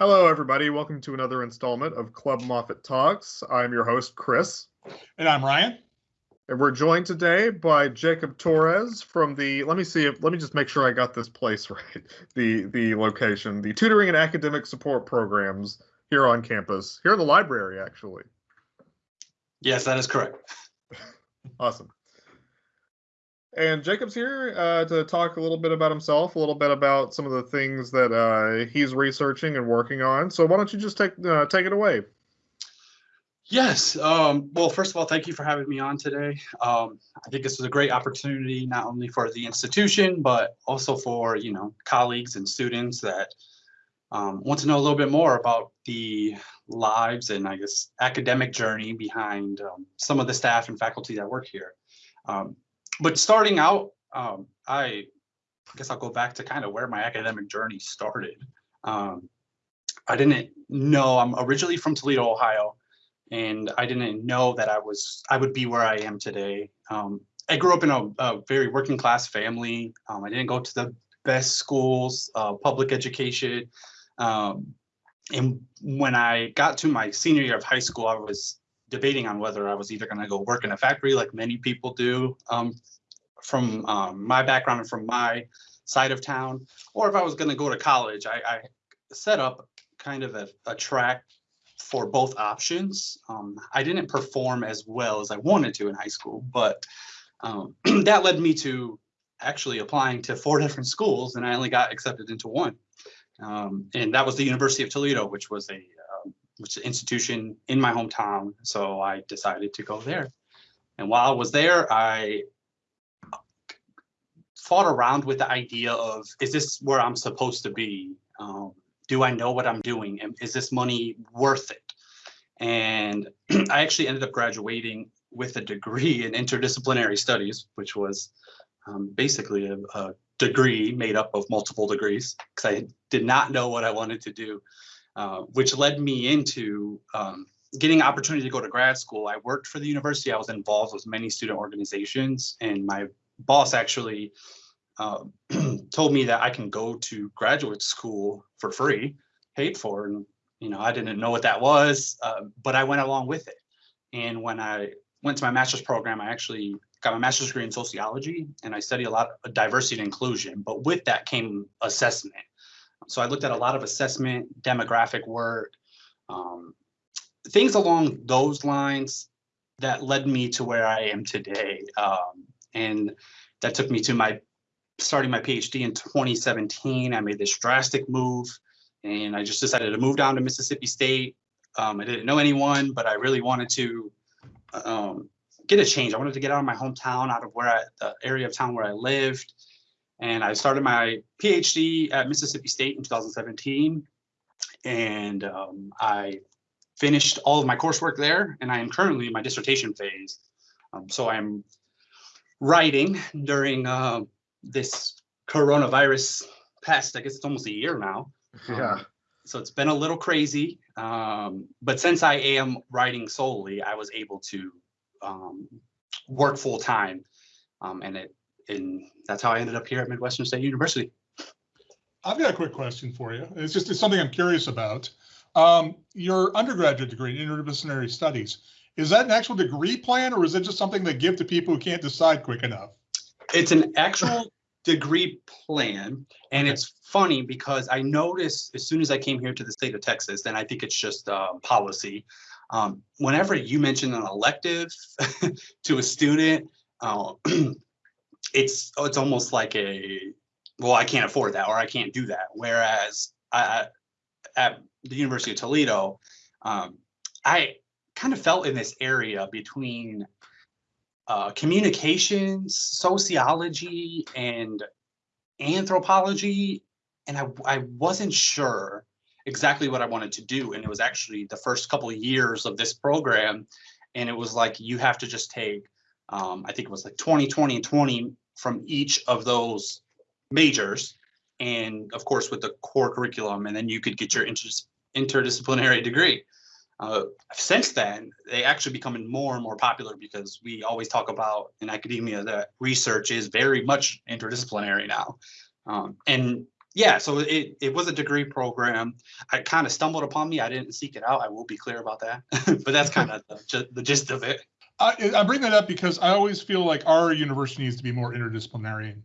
Hello, everybody. Welcome to another installment of Club Moffett Talks. I'm your host, Chris. And I'm Ryan. And we're joined today by Jacob Torres from the, let me see, if, let me just make sure I got this place right. The, the location, the Tutoring and Academic Support Programs here on campus, here in the library, actually. Yes, that is correct. awesome. And Jacob's here uh, to talk a little bit about himself, a little bit about some of the things that uh, he's researching and working on. So why don't you just take uh, take it away? Yes. Um, well, first of all, thank you for having me on today. Um, I think this is a great opportunity, not only for the institution, but also for you know colleagues and students that um, want to know a little bit more about the lives and I guess academic journey behind um, some of the staff and faculty that work here. Um, but starting out, um, I guess I'll go back to kind of where my academic journey started. Um, I didn't know, I'm originally from Toledo, Ohio, and I didn't know that I was, I would be where I am today. Um, I grew up in a, a very working class family. Um, I didn't go to the best schools, uh, public education. Um, and when I got to my senior year of high school, I was debating on whether I was either going to go work in a factory like many people do um, from um, my background and from my side of town, or if I was going to go to college. I, I, set up kind of a, a track for both options. Um, I didn't perform as well as I wanted to in high school, but um, that led me to actually applying to four different schools, and I only got accepted into one. Um, and that was the University of Toledo, which was a which is an institution in my hometown. So I decided to go there. And while I was there, I fought around with the idea of, is this where I'm supposed to be? Um, do I know what I'm doing? And is this money worth it? And I actually ended up graduating with a degree in interdisciplinary studies, which was um, basically a, a, degree made up of multiple degrees because I did not know what I wanted to do. Uh, which led me into um, getting opportunity to go to grad school. I worked for the university. I was involved with many student organizations, and my boss actually uh, told me that I can go to graduate school for free, paid for. And you know, I didn't know what that was, uh, but I went along with it. And when I went to my master's program, I actually got my master's degree in sociology, and I studied a lot of diversity and inclusion. But with that came assessment so I looked at a lot of assessment, demographic work, um, things along those lines that led me to where I am today. Um, and that took me to my starting my PhD in 2017. I made this drastic move and I just decided to move down to Mississippi State. Um, I didn't know anyone, but I really wanted to um, get a change. I wanted to get out of my hometown, out of where I, the area of town where I lived, and I started my PhD at Mississippi State in 2017. And um, I finished all of my coursework there, and I am currently in my dissertation phase. Um, so I'm writing during uh, this coronavirus past, I guess it's almost a year now. Yeah. Um, so it's been a little crazy, um, but since I am writing solely, I was able to um, work full time, um, and it and that's how I ended up here at Midwestern State University. I've got a quick question for you. It's just it's something I'm curious about. Um, your undergraduate degree in interdisciplinary studies, is that an actual degree plan or is it just something they give to people who can't decide quick enough? It's an actual degree plan. And it's funny because I noticed as soon as I came here to the state of Texas, and I think it's just uh, policy, um, whenever you mention an elective to a student, uh, it's it's almost like a well i can't afford that or i can't do that whereas I, at the university of toledo um, i kind of felt in this area between uh, communications sociology and anthropology and I, I wasn't sure exactly what i wanted to do and it was actually the first couple of years of this program and it was like you have to just take um, I think it was like 20, 20, and 20 from each of those majors. And of course, with the core curriculum, and then you could get your inter interdisciplinary degree. Uh, since then, they actually becoming more and more popular because we always talk about in academia that research is very much interdisciplinary now. Um, and yeah, so it, it was a degree program. I kind of stumbled upon me. I didn't seek it out. I will be clear about that. but that's kind of the, the gist of it. I, I bring that up because I always feel like our university needs to be more interdisciplinary.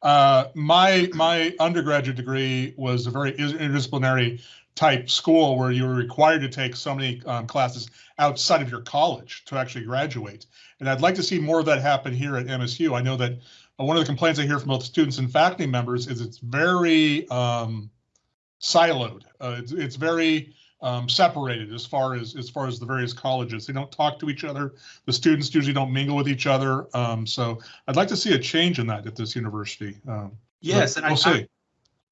Uh, my my undergraduate degree was a very interdisciplinary type school where you were required to take so many um, classes outside of your college to actually graduate. And I'd like to see more of that happen here at MSU. I know that uh, one of the complaints I hear from both students and faculty members is it's very um, siloed. Uh, it's, it's very um, separated as far as as far as the various colleges. They don't talk to each other. The students usually don't mingle with each other. Um, so I'd like to see a change in that at this university. Um, Yes, and we'll I, see. I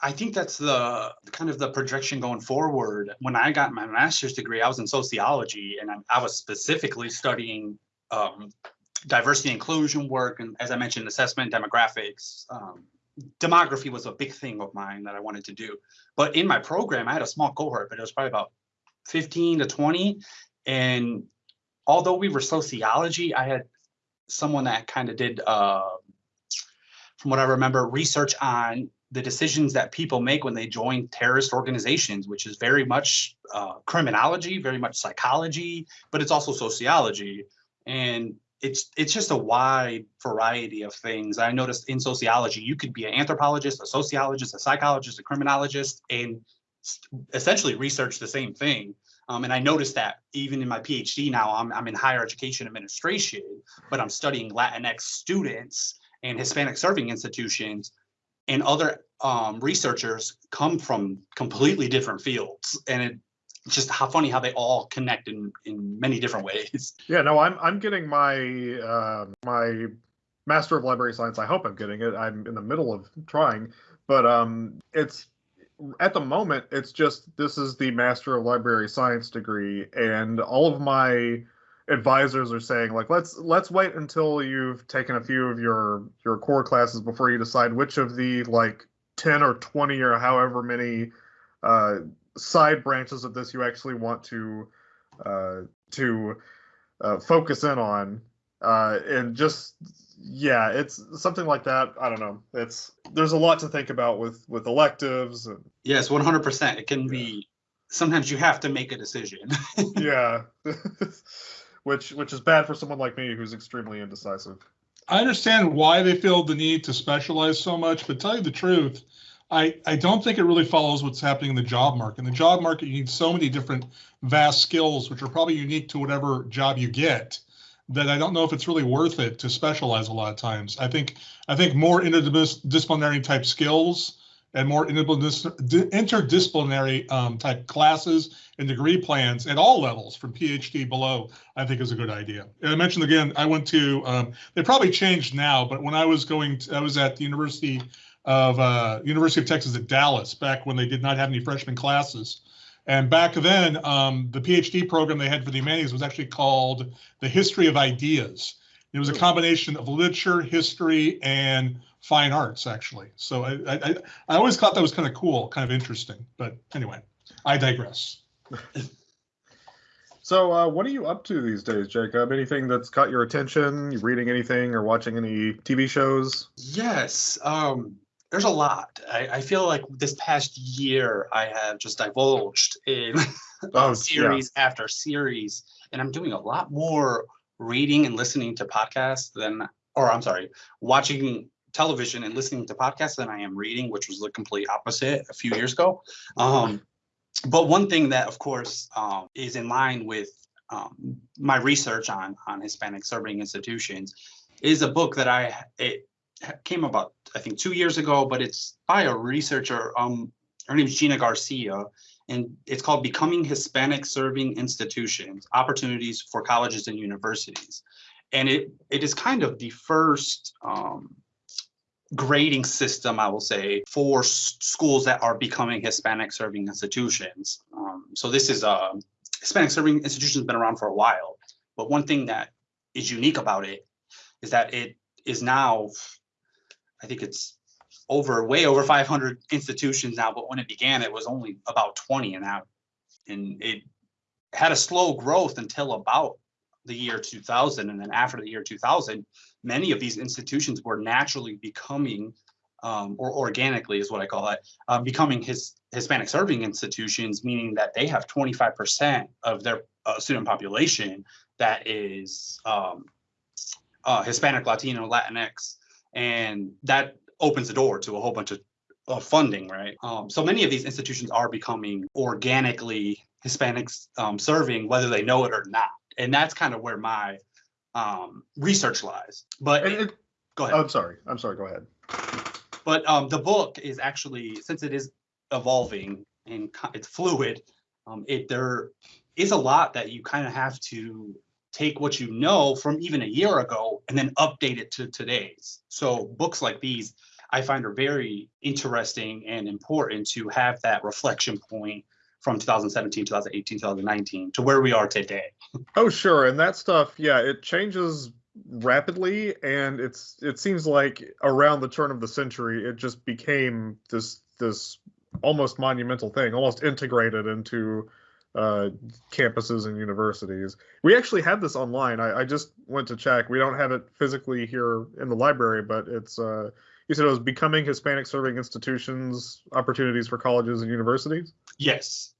I think that's the kind of the projection going forward. When I got my master's degree, I was in sociology, and I, I was specifically studying um, diversity inclusion work, and as I mentioned, assessment, demographics. Um, demography was a big thing of mine that I wanted to do. But in my program, I had a small cohort, but it was probably about 15 to 20. And although we were sociology, I had someone that kind of did, uh, from what I remember, research on the decisions that people make when they join terrorist organizations, which is very much uh, criminology, very much psychology, but it's also sociology. And it's it's just a wide variety of things. I noticed in sociology, you could be an anthropologist, a sociologist, a psychologist, a criminologist, and essentially research the same thing. Um, and I noticed that even in my PhD now, I'm, I'm in higher education administration, but I'm studying Latinx students and Hispanic serving institutions and other um, researchers come from completely different fields. And it, just how funny how they all connect in, in many different ways. Yeah, no, I'm I'm getting my uh, my Master of Library Science. I hope I'm getting it. I'm in the middle of trying, but um, it's at the moment it's just this is the Master of Library Science degree, and all of my advisors are saying like let's let's wait until you've taken a few of your your core classes before you decide which of the like 10 or 20 or however many uh, side branches of this you actually want to uh, to uh, focus in on uh, and just yeah it's something like that i don't know it's there's a lot to think about with with electives and Yes, 100%. It can be, sometimes you have to make a decision. yeah which which is bad for someone like me who's extremely indecisive I understand why they feel the need to specialize so much, but tell you the truth, I, I don't think it really follows what's happening in the job market. In the job market, you need so many different vast skills, which are probably unique to whatever job you get, that I don't know if it's really worth it to specialize a lot of times. I think I think more interdisciplinary type skills and more interdisciplinary interdisciplinary um, type classes and degree plans at all levels, from PhD below, I think is a good idea. And I mentioned again, I went to um, they probably changed now, but when I was going, to, I was at the University of uh, University of Texas at Dallas back when they did not have any freshman classes. And back then, um, the PhD program they had for the humanities was actually called the History of Ideas. It was a combination of literature, history, and fine arts, actually. So I, I, I always thought that was kind of cool, kind of interesting. But anyway, I digress. so uh, what are you up to these days jacob anything that's caught your attention you reading anything or watching any tv shows Yes, um, there's a lot. I, I feel like this past year I have just divulged in Oh, yeah. series after series, and I'm doing a lot more reading and listening to podcasts than, or I'm sorry, watching television and listening to podcasts than I am reading, which was the complete opposite a few years ago. Um, but one thing that, of course, um, is in line with um, my research on on Hispanic serving institutions is a book that I it came about I think two years ago, but it's by a researcher. Um, her name is Gina Garcia, and it's called "Becoming Hispanic Serving Institutions: Opportunities for Colleges and Universities." And it it is kind of the first um, grading system, I will say, for s- schools that are becoming Hispanic serving institutions. Um, so this is a Hispanic serving institution has been around for a while, but one thing that is unique about it is that it is now, I think it's over, way over 500 institutions now, but when it began, it was only about 20 and now, and it had a slow growth until about the year 2000. And then after the year 2000, many of these institutions were naturally becoming um, or organically is what I call it, um, becoming his Hispanic serving institutions, meaning that they have 25% of their uh, student population that is um, uh, Hispanic, Latino, Latinx, and that opens the door to a whole bunch of, of funding, right? Um, so many of these institutions are becoming organically Hispanics um, serving, whether they know it or not, and that's kind of where my um, research lies. But it, go ahead. I'm sorry. I'm sorry. Go ahead. But um, the book is actually, since it is evolving and it's fluid, um, it there is a lot that you kind of have to take what you know from even a year ago and then update it to today's. So books like these, I find are very interesting and important to have that reflection point from 2017, 2018, 2019 to where we are today. Oh, sure. And that stuff, yeah, it changes rapidly and it's it seems like around the turn of the century it just became this this almost monumental thing, almost integrated into uh, campuses and universities. We actually have this online. I, I just went to check. We don't have it physically here in the library, but it's uh, you said it was becoming Hispanic serving institutions, opportunities for colleges and universities. Yes.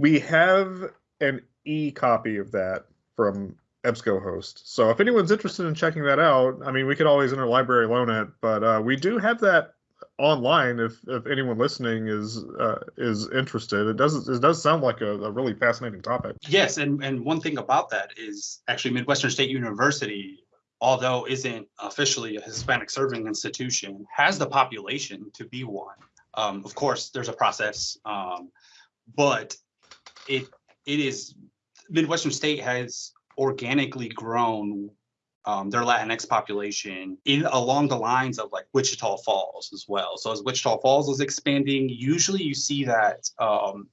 We have an e copy of that from EBSCOhost. So if anyone's interested in checking that out, I mean, we could always interlibrary loan it, but uh, we do have that online if if anyone listening is uh, is interested. It does it does sound like a, a really fascinating topic. Yes, and, and one thing about that is actually Midwestern State University, although isn't officially a Hispanic serving institution, has the population to be one. Um, of course, there's a process, um, but it it is Midwestern State has organically grown um, their Latinx population in along the lines of like Wichita Falls as well. So as Wichita Falls is expanding, usually you see that um,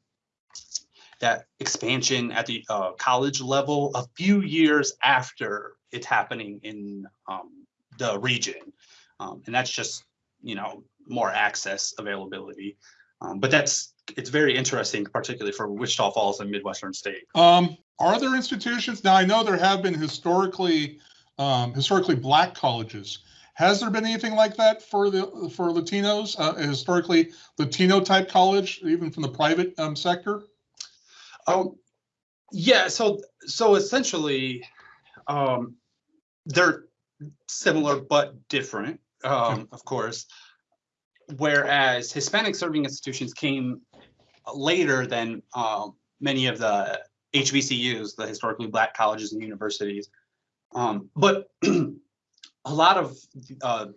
that expansion at the uh, college level a few years after it's happening in um, the region, um, and that's just you know more access availability. Um, but that's it's very interesting, particularly for Wichita Falls and Midwestern State. Um, are there institutions, now I know there have been historically, um, historically black colleges. Has there been anything like that for the, for Latinos, uh, historically Latino type college, even from the private, um, sector? Um, yeah, so so essentially, um, they're similar but different, um, of course. Whereas Hispanic serving institutions came later than um, many of the HBCUs, the historically black colleges and universities. Um, but a lot of uh,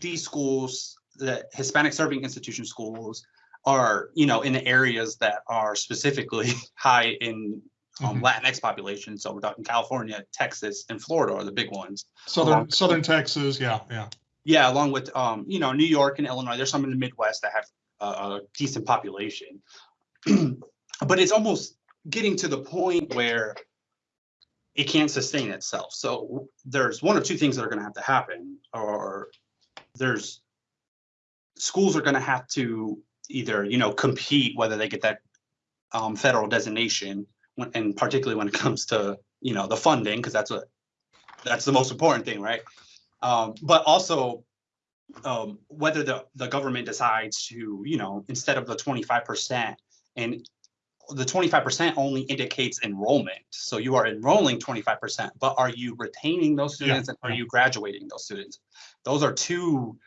these schools, the Hispanic serving institution schools, are you know in the areas that are specifically high in um, Mhm. Latinx population. So we're talking California, Texas, and Florida are the big ones. Southern, Southern Texas, yeah, yeah. Yeah, along with um, you know New York and Illinois. There's some in the Midwest that have a, decent population, but it's almost getting to the point where it can't sustain itself. So there's one of two things that are going to have to happen, or there's schools are going to have to either you know compete whether they get that um, federal designation, and particularly when it comes to you know the funding, because that's what that's the most important thing, right? Um, but also um, whether the, the government decides to, you know, instead of the twenty-five percent and the twenty-five percent only indicates enrollment. So you are enrolling twenty-five percent, but are you retaining those Yeah, students and are you graduating those students? Those are two,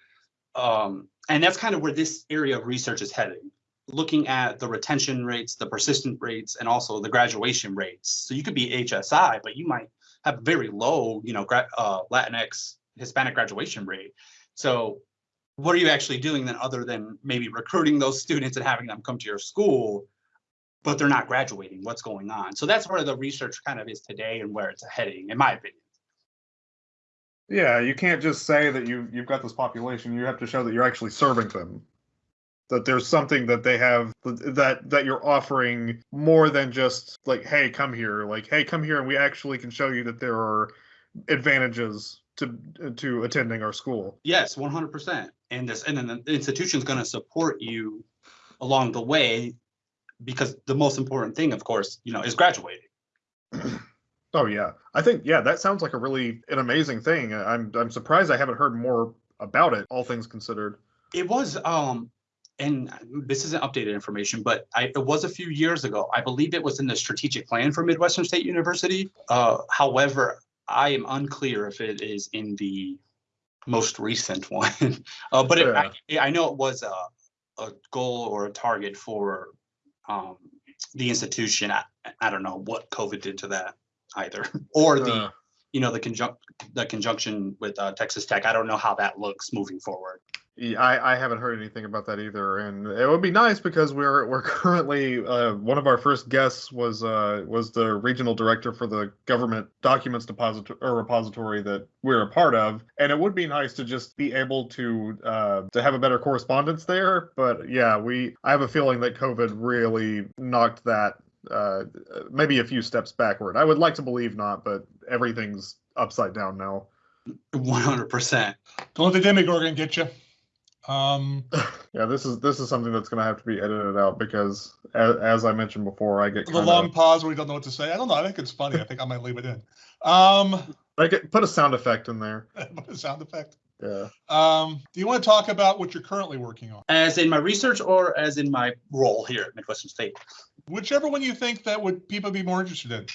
um, and that's kind of where this area of research is heading. Looking at the retention rates, the persistent rates, and also the graduation rates. So you could be HSI, but you might have very low, you know, uh, Latinx Hispanic graduation rate. So what are you actually doing then other than maybe recruiting those students and having them come to your school, but they're not graduating? What's going on? So that's where the research kind of is today and where it's heading, in my opinion. Yeah, you can't just say that you you've got this population. You have to show that you're actually serving them. That there's something that they have that that you're offering more than just like, hey, come here. Like, hey, come here, and we actually can show you that there are advantages to to attending our school. Yes, one hundred percent. And this, and then the institution's gonna support you along the way because the most important thing, of course, you know, is graduating. Oh yeah, I think yeah, that sounds like a really an amazing thing. I'm I'm surprised I haven't heard more about it. All things considered. It was, um, and this isn't updated information, but I, it was a few years ago. I believe it was in the strategic plan for Midwestern State University. Uh, however, I am unclear if it is in the most recent one. Uh, but it, I, I know it was a, a goal or a target for, um, the institution. I, I don't know what COVID did to that either, or the, Uh, you know, the conjunct, the conjunction with, uh, Texas Tech. I don't know how that looks moving forward. I, I haven't heard anything about that either, and it would be nice because we're we're currently uh, one of our first guests was uh, was the regional director for the government documents depository or repository that we're a part of, and it would be nice to just be able to uh, to have a better correspondence there. But yeah, we I have a feeling that COVID really knocked that uh, maybe a few steps backward. I would like to believe not, but everything's upside down now. One hundred percent. Don't let the Demogorgon get you. Um, Yeah, this is this is something that's gonna have to be edited out because, as, as I mentioned before, I get the kinda, long pause where we don't know what to say. I don't know. I think it's funny. I think I might leave it in. Um, I get put a sound effect in there. A sound effect. Yeah. Um, do you want to talk about what you're currently working on? As in my research or as in my role here at Midwestern State? Whichever one you think that would people be more interested in,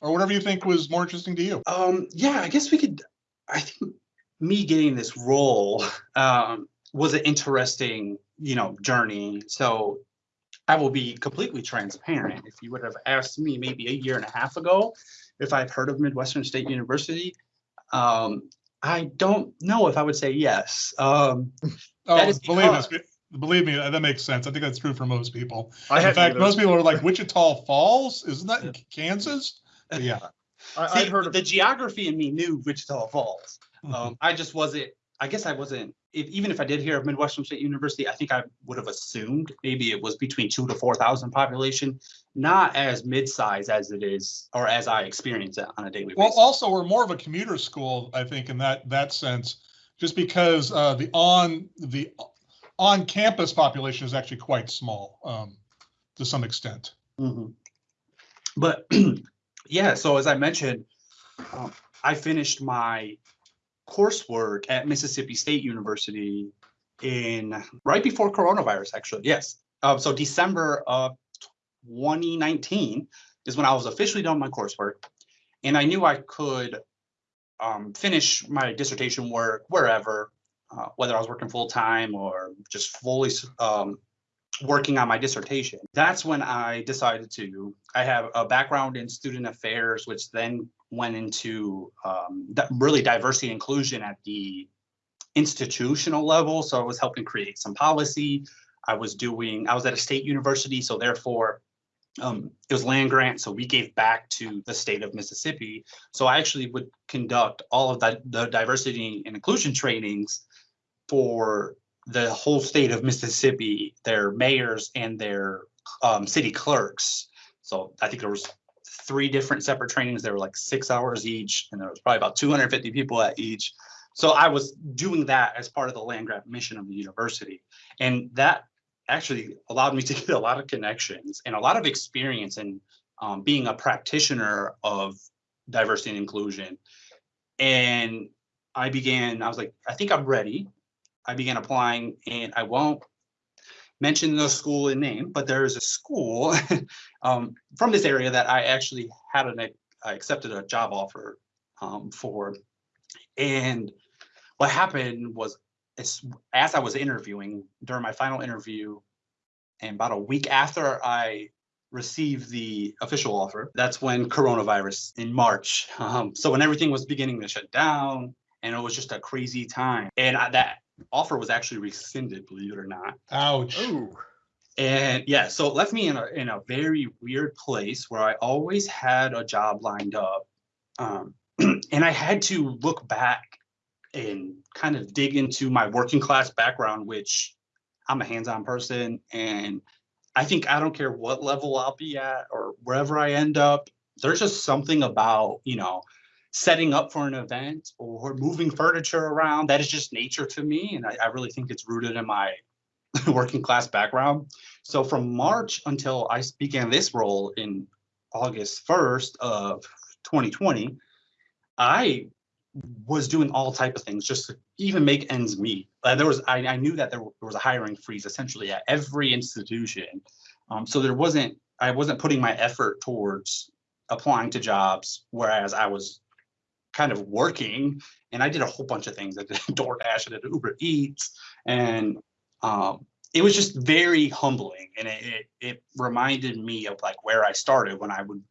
or whatever you think was more interesting to you. Um, yeah, I guess we could, I think me getting this role, um, was an interesting, you know, journey. So I will be completely transparent. If you would have asked me maybe a year and a half ago, if I've heard of Midwestern State University, um, I don't know if I would say yes. Um, Oh, That is believe us, believe me, that makes sense. I think that's true for most people. I In fact, either. most people are like Wichita Falls. Isn't that in Kansas? But yeah. I, see, I'd heard of the geography in me knew Wichita Falls. Mhm. Um, I just wasn't, I guess I wasn't, if, even if I did hear of Midwestern State University, I think I would have assumed maybe it was between two to four thousand population, not as mid-size as it is, or as I experience it on a daily Well, basis. also, we're more of a commuter school, I think, in that that sense, just because uh, the on the on campus population is actually quite small um, to some extent. Mhm. But yeah, so as I mentioned, um, I finished my coursework at Mississippi State University in right before coronavirus, actually. Yes. Um, so December of 2019 is when I was officially done my coursework, and I knew I could um, finish my dissertation work wherever, uh, whether I was working full time or just fully um, working on my dissertation. That's when I decided to. I have a background in student affairs, which then went into um, really diversity and inclusion at the institutional level. So I was helping create some policy. I was doing, I was at a state university, so therefore um, it was land grant, so we gave back to the state of Mississippi. So I actually would conduct all of the diversity and inclusion trainings for the whole state of Mississippi, their mayors and their um, city clerks. So I think there was three different separate trainings. They were like six hours each, and there was probably about 250 people at each. So I was doing that as part of the land grant mission of the university, and that actually allowed me to get a lot of connections and a lot of experience in um, being a practitioner of diversity and inclusion. And I began. I was like, I think I'm ready. I began applying, and I won't mention the school in name, but there is a school um, from this area that I actually had an I accepted a job offer um, for, and what happened was as, as I was interviewing during my final interview, and about a week after I received the official offer, that's when coronavirus in March. Um, so when everything was beginning to shut down, and it was just a crazy time, and I, that offer was actually rescinded, believe it or not. Ouch. Ooh. And yeah, so it left me in a in a very weird place where I always had a job lined up. Um, and I had to look back and kind of dig into my working class background, which I'm a hands-on person and I think I don't care what level I'll be at or wherever I end up. There's just something about, you know, setting up for an event or moving furniture around that is just nature to me. And I, I really think it's rooted in my working class background. So from March until I began this role in August 1st of 2020, I was doing all type of things just to even make ends meet. Uh, there was I, I knew that there, was a hiring freeze essentially at every institution, um, so there wasn't I wasn't putting my effort towards applying to jobs, whereas I was kind of working and I did a whole bunch of things. Did DoorDash, I did Uber Eats, and um, it was just very humbling. And it, it, it reminded me of like where I started when I would,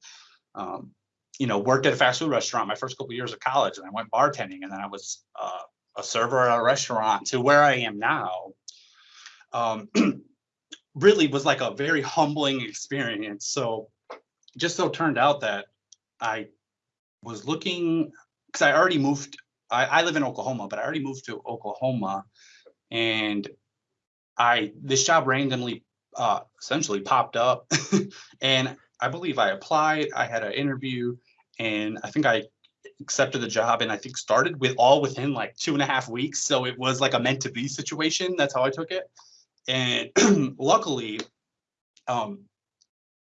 um, you know, worked at a fast food restaurant my first couple of years of college, and I went bartending, and then I was uh, a server at a restaurant to where I am now. Um, really was like a very humbling experience. So just so turned out that I was looking because I already moved. I, I live in Oklahoma, but I already moved to Oklahoma, and I this job randomly uh, essentially popped up, and I believe I applied. I had an interview, and I think I accepted the job, and I think started with all within like two and a half weeks. So it was like a meant to be situation. That's how I took it, and luckily, um,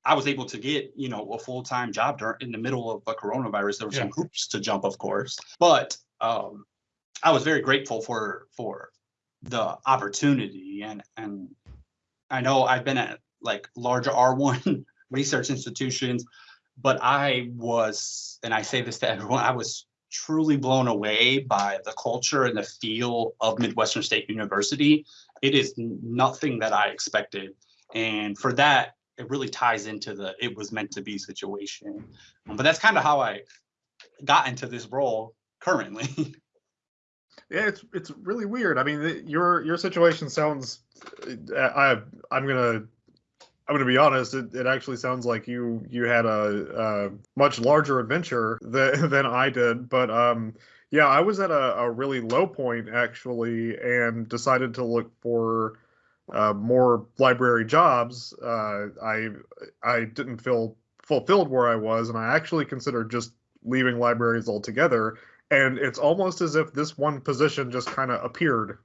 I was able to get, you know, a full-time job during in the middle of a coronavirus. There were some Yeah. hoops to jump, of course, but um, I was very grateful for for the opportunity and and I know I've been at like larger R1 research institutions, but I was, and I say this to everyone, I was truly blown away by the culture and the feel of Midwestern State University. It is nothing that I expected. And for that, it really ties into the it was meant to be situation. Um, But that's kind of how I got into this role currently. Yeah, it's it's really weird. I mean, the- your your situation sounds. I I'm gonna I'm gonna be honest. It, it actually sounds like you you had a, a much larger adventure than than I did. But um, yeah, I was at a, a really low point actually, and decided to look for uh, more library jobs. Uh, I I didn't feel fulfilled where I was, and I actually considered just leaving libraries altogether and it's almost as if this one position just kind of appeared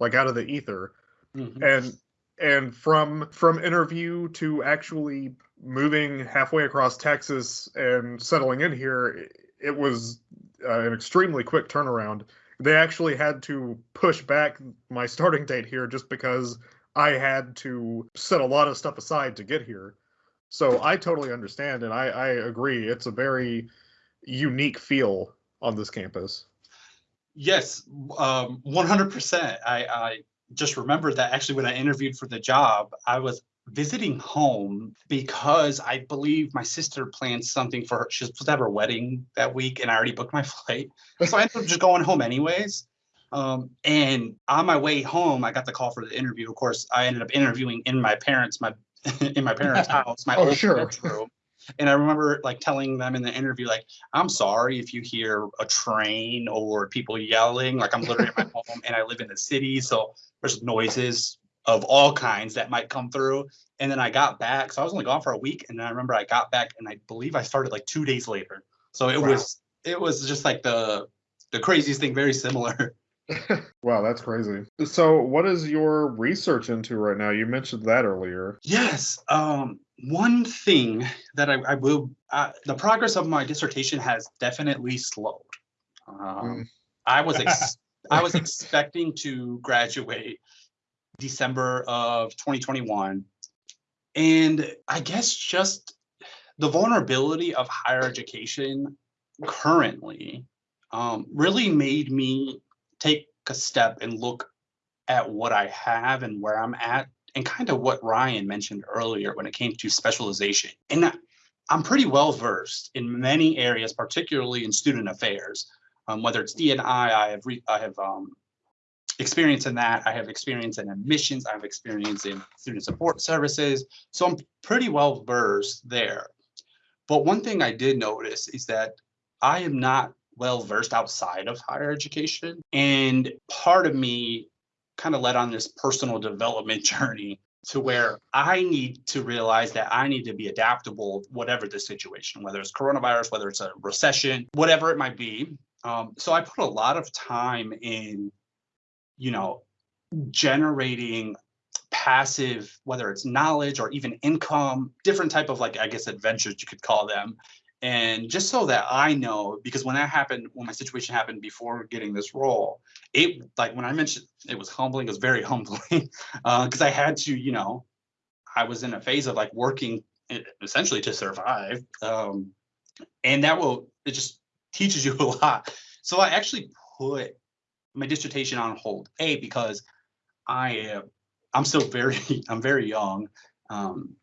like out of the ether Mhm. and and from from interview to actually moving halfway across texas and settling in here it, it was uh, an extremely quick turnaround they actually had to push back my starting date here just because i had to set a lot of stuff aside to get here so i totally understand and i i agree it's a very unique feel on this campus. Yes, um, 100%. I, I just remembered that actually when I interviewed for the job, I was visiting home because I believe my sister planned something for her. She was supposed to have her wedding that week, and I already booked my flight. So I ended up just going home anyways. Um, and on my way home, I got the call for the interview. Of course, I ended up interviewing in my parents' my in my parents' house, my Oh, old sure. bedroom. And I remember like telling them in the interview, like, I'm sorry if you hear a train or people yelling. Like I'm literally at my home and I live in the city, so there's noises of all kinds that might come through. And then I got back, so I was only gone for a week, and then I remember I got back, and I believe I started like two days later. So it Wow. was it was just like the the craziest thing, very similar. Wow, that's crazy. So, what is your research into right now? You mentioned that earlier. Yes. Um, one thing that I, I will, uh, the progress of my dissertation has definitely slowed. Um, Mm. I was ex- I was expecting to graduate December of 2021, and I guess just the vulnerability of higher education currently um, really made me take a step and look at what I have and where I'm at and kind of what Ryan mentioned earlier when it came to specialization. And I'm pretty well versed in many areas, particularly in student affairs. Um, whether it's D&I, I have re- I have um, experience in that. I have experience in admissions. I have experience in student support services. So I'm pretty well versed there. But one thing I did notice is that I am not well versed outside of higher education. And part of me kind of led on this personal development journey to where I need to realize that I need to be adaptable, whatever the situation, whether it's coronavirus, whether it's a recession, whatever it might be. Um, so I put a lot of time in, you know, generating passive, whether it's knowledge or even income, different type of like, I guess, adventures you could call them. And just so that I know, because when that happened, when my situation happened before getting this role, it like when I mentioned it was humbling, it was very humbling because I had to, you know, I was in a phase of like working essentially to survive. Um, and that will, it just teaches you a lot. So I actually put my dissertation on hold, A, because I am, I'm still very, I'm very young. Um,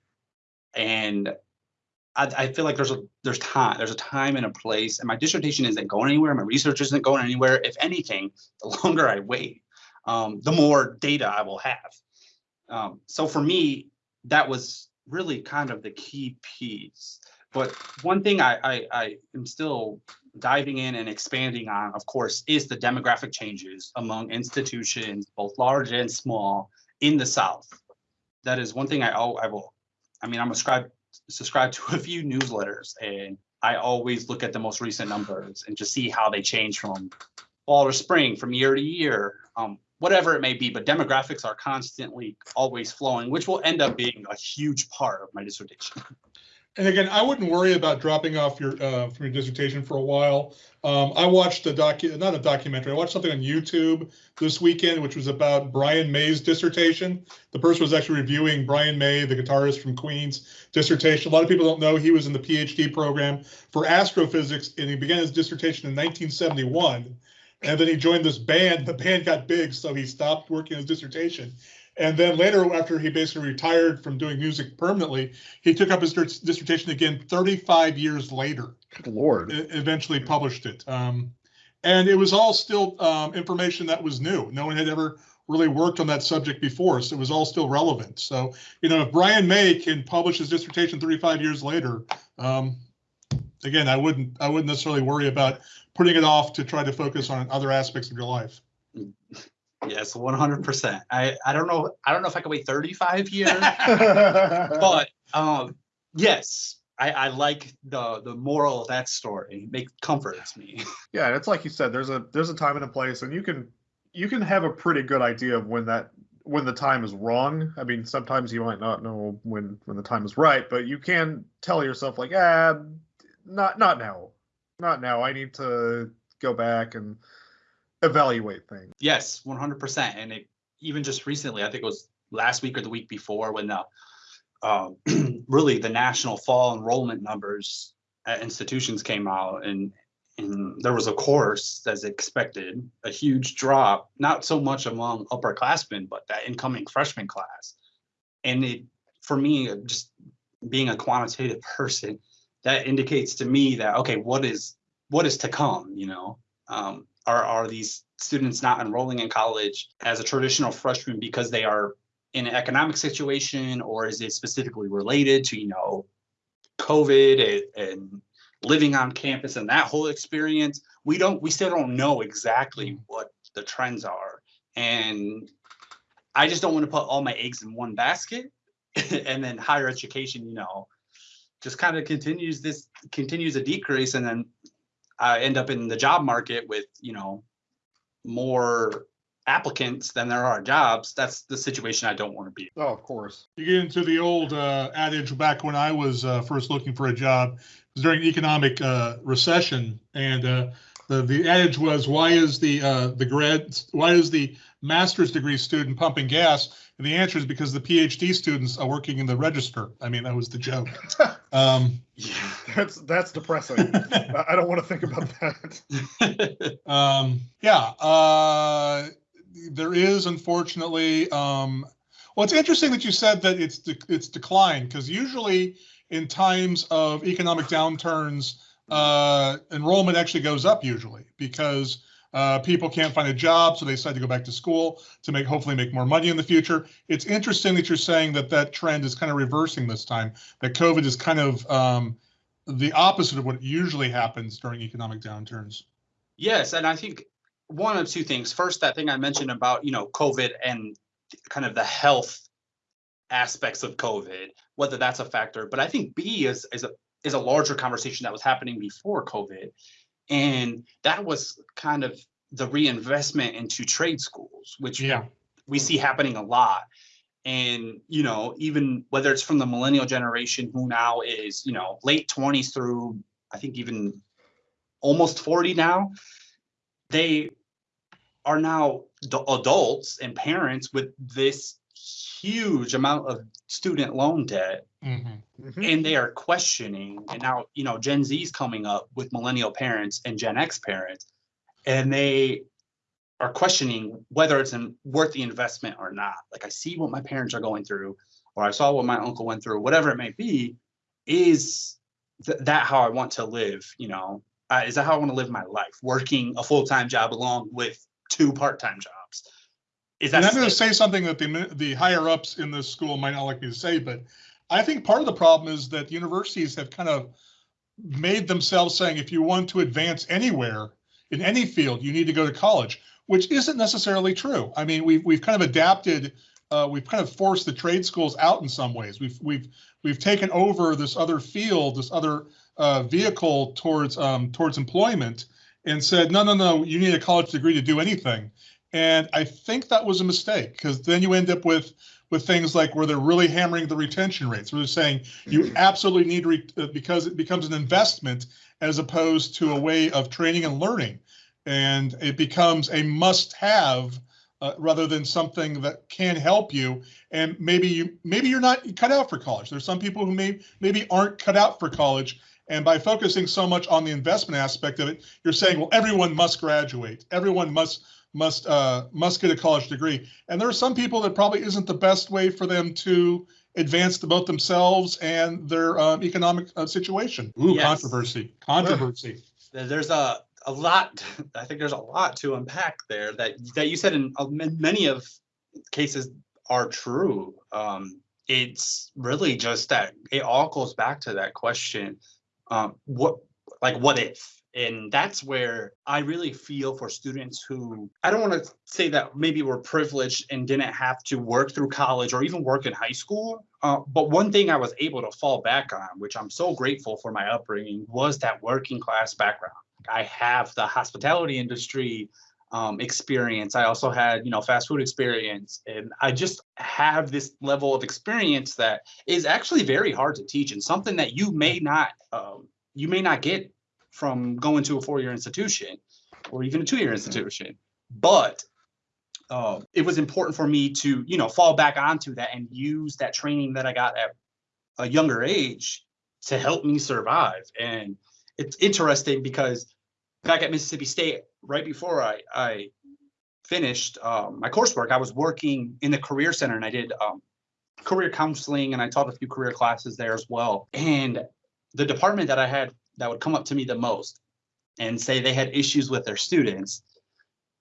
and I, I feel like there's a there's time there's a time and a place and my dissertation isn't going anywhere my research isn't going anywhere. If anything the longer i wait um, the more data i will have. Um, so for me that was really kind of the key piece. But one thing I, I i am still diving in and expanding on of course is the demographic changes among institutions both large and small in the south. That is one thing i i will i mean i'm a scribe subscribe to a few newsletters and I always look at the most recent numbers and just see how they change from fall to spring, from year to year, um, whatever it may be. But demographics are constantly always flowing, which will end up being a huge part of my dissertation. And again, I wouldn't worry about dropping off your, uh, from your dissertation for a while. Um, I watched a docu, not a documentary, I watched something on YouTube this weekend, which was about Brian May's dissertation. The person was actually reviewing Brian May, the guitarist from Queen's dissertation. A lot of people don't know he was in the PhD program for astrophysics and he began his dissertation in 1971. And then he joined this band. The band got big, so he stopped working his dissertation. And then later, after he basically retired from doing music permanently, he took up his dissertation again 35 years later, Good Lord. eventually published it. Um, and it was all still um, information that was new. No one had ever really worked on that subject before, so it was all still relevant. So, you know, if Brian May can publish his dissertation 35 years later, um, again, I wouldn't, I wouldn't necessarily worry about putting it off to try to focus on other aspects of your life. Yes, one hundred percent. I I don't know. I don't know if I can wait thirty five years, but um, yes, I I like the the moral of that story. Make comforts me. yeah, it's like you said. There's a there's a time and a place, and you can you can have a pretty good idea of when that when the time is wrong. I mean, sometimes you might not know when when the time is right, but you can tell yourself like, ah, not not now, not now. I need to go back and evaluate things. Yes, one hundred percent. And it even just recently, I think it was last week or the week before, when the um, really the national fall enrollment numbers at institutions came out, and and there was a course as expected, a huge drop, not so much among upperclassmen, but that incoming freshman class. And it, for me, just being a quantitative person, that indicates to me that okay, what is what is to come? You know, um, are are these students not enrolling in college as a traditional freshman because they are in an economic situation, or is it specifically related to you know COVID and, and living on campus and that whole experience? We don't. We still don't know exactly what the trends are, and I just don't want to put all my eggs in one basket. and then higher education, you know, just kind of continues this continues a decrease, and then I end up in the job market with, you know, more applicants than there are jobs. That's the situation I don't want to be. in. Oh, of course. You get into the old uh, adage back when I was uh, first looking for a job, it was during economic uh, recession, and uh, the the adage was, "Why is the uh, the grad Why is the master's degree student pumping gas?" And the answer is because the PhD students are working in the register. I mean, that was the joke. Um. That's that's depressing. I I don't want to think about that. Um, yeah, uh, there is unfortunately, um, well, it's interesting that you said that it's, de- it's declined because usually in times of economic downturns, uh, enrollment actually goes up usually because uh, people can't find a job, so they decide to go back to school to make, hopefully make more money in the future. It's interesting that you're saying that that trend is kind of reversing this time, that COVID is kind of, um, the opposite of what usually happens during economic downturns. Yes, and I think one of two things. First, that thing I mentioned about, you know, COVID and kind of the health aspects of COVID, whether that's a factor. But I think B is is a is a larger conversation that was happening before COVID. And that was kind of the reinvestment into trade schools, which Yeah. we see happening a lot. And, you know, even whether it's from the millennial generation who now is, you know, late 20s through I think even almost 40 now, they are now adults and parents with this huge amount of student loan debt Mhm. Mhm. and they are questioning and now you know gen z's coming up with millennial parents and gen x parents and they are questioning whether it's an, worth the investment or not like i see what my parents are going through or i saw what my uncle went through whatever it may be is th- that how i want to live you know uh, is that how i want to live my life working a full-time job along with two part-time jobs is And I'm going to say something that the, the higher ups in this school might not like me to say, but I think part of the problem is that universities have kind of made themselves saying if you want to advance anywhere in any field, you need to go to college, which isn't necessarily true. I mean, we've we've kind of adapted, uh, we've kind of forced the trade schools out in some ways. We've we've we've taken over this other field, this other uh, vehicle towards um, towards employment, and said, no, no, no, you need a college degree to do anything. And I think that was a mistake because then you end up with with things like where they're really hammering the retention rates. Where they're saying you absolutely need re- uh, because it becomes an investment as opposed to a way of training and learning, and it becomes a must-have uh, rather than something that can help you. And maybe you maybe you're not cut out for college. There's some people who may maybe aren't cut out for college. And by focusing so much on the investment aspect of it, you're saying, well, everyone must graduate. Everyone must must uh, must get a college degree. And there are some people that probably isn't the best way for them to advance to both themselves and their um, economic uh, situation. Ooh, Yes. controversy, controversy. there's a a lot i think there's a lot to unpack there that that you said in uh, many of cases are true um it's really just that it all goes back to that question um what like what if and that's where i really feel for students who i don't want to say that maybe were privileged and didn't have to work through college or even work in high school uh, but one thing i was able to fall back on which i'm so grateful for my upbringing was that working class background I have the hospitality industry um, experience. I also had, you know, fast food experience, and I just have this level of experience that is actually very hard to teach, and something that you may not, um, you may not get from going to a four-year institution or even a two-year institution. But uh, it was important for me to, you know, fall back onto that and use that training that I got at a younger age to help me survive. And it's interesting because back at Mississippi State, right before I, I finished um, my coursework, I was working in the career center and I did um, career counseling and I taught a few career classes there as well. And the department that I had that would come up to me the most and say they had issues with their students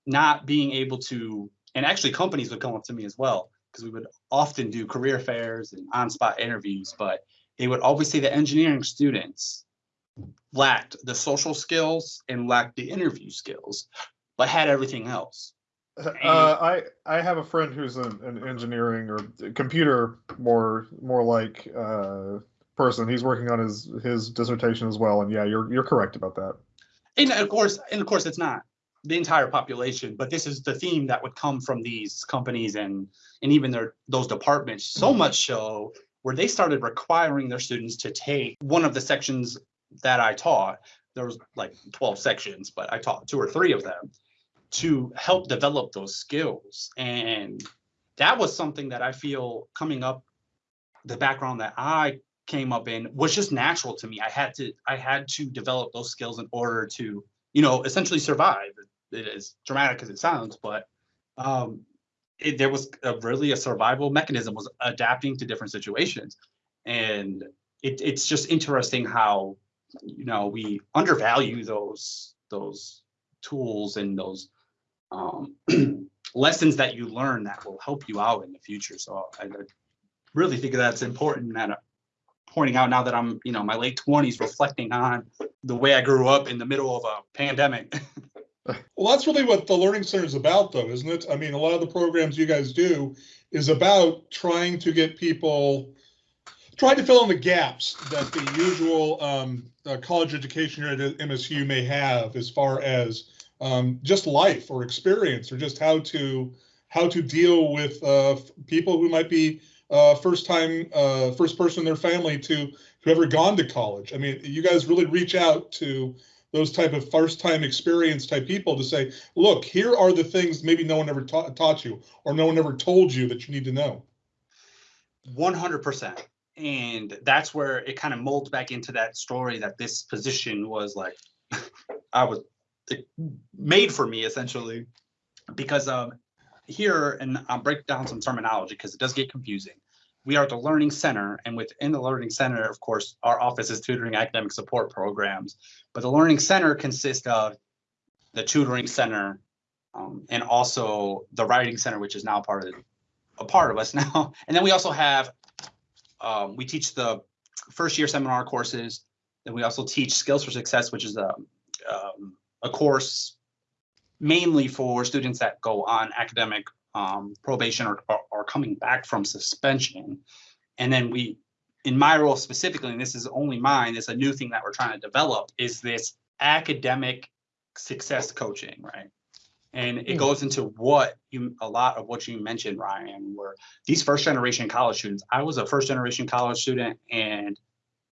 not being able to, and actually companies would come up to me as well because we would often do career fairs and on-spot interviews, but they would always say the engineering students lacked the social skills and lacked the interview skills, but had everything else. Uh, I I have a friend who's an, an engineering or computer more more like uh, person. He's working on his his dissertation as well, and yeah, you're you're correct about that. And of course, and of course, it's not the entire population, but this is the theme that would come from these companies and and even their those departments. So mm-hmm. much so where they started requiring their students to take one of the sections that I taught. There was like 12 sections, but I taught two or three of them to help develop those skills. And that was something that I feel coming up the background that I came up in was just natural to me. I had to I had to develop those skills in order to, you know, essentially survive. It is dramatic as it sounds, but um it, there was a, really a survival mechanism was adapting to different situations. And it, it's just interesting how you know we undervalue those those tools and those um, lessons that you learn that will help you out in the future. So I, I really think that's important that pointing out now that I'm, you know, my late twenties, reflecting on the way I grew up in the middle of a pandemic. Well, that's really what the Learning Center is about, though, isn't it? I mean, a lot of the programs you guys do is about trying to get people, trying to fill in the gaps that the usual um, uh, college education here at MSU may have as far as um, just life or experience or just how to how to deal with uh, people who might be uh, first time, uh, first person in their family to who ever gone to college. I mean, you guys really reach out to those type of first time experience type people to say, look, here are the things maybe no one ever taught, taught you or no one ever told you that you need to know. 100%. And that's where it kind of molds back into that story that this position was like, I was made for me essentially because um here and I'll break down some terminology because it does get confusing. We are the learning center and within the learning center, of course, our office is tutoring academic support programs, but the learning center consists of the tutoring center um, and also the writing center, which is now part of a part of us now. And then we also have um, we teach the first year seminar courses. Then we also teach skills for success, which is a um, a course mainly for students that go on academic um, probation or, or, or coming back from suspension. And then we, in my role specifically, and this is only mine, it's a new thing that we're trying to develop, is this academic success coaching, right? And it goes into what you, a lot of what you mentioned, Ryan, were these first generation college students. I was a first generation college student and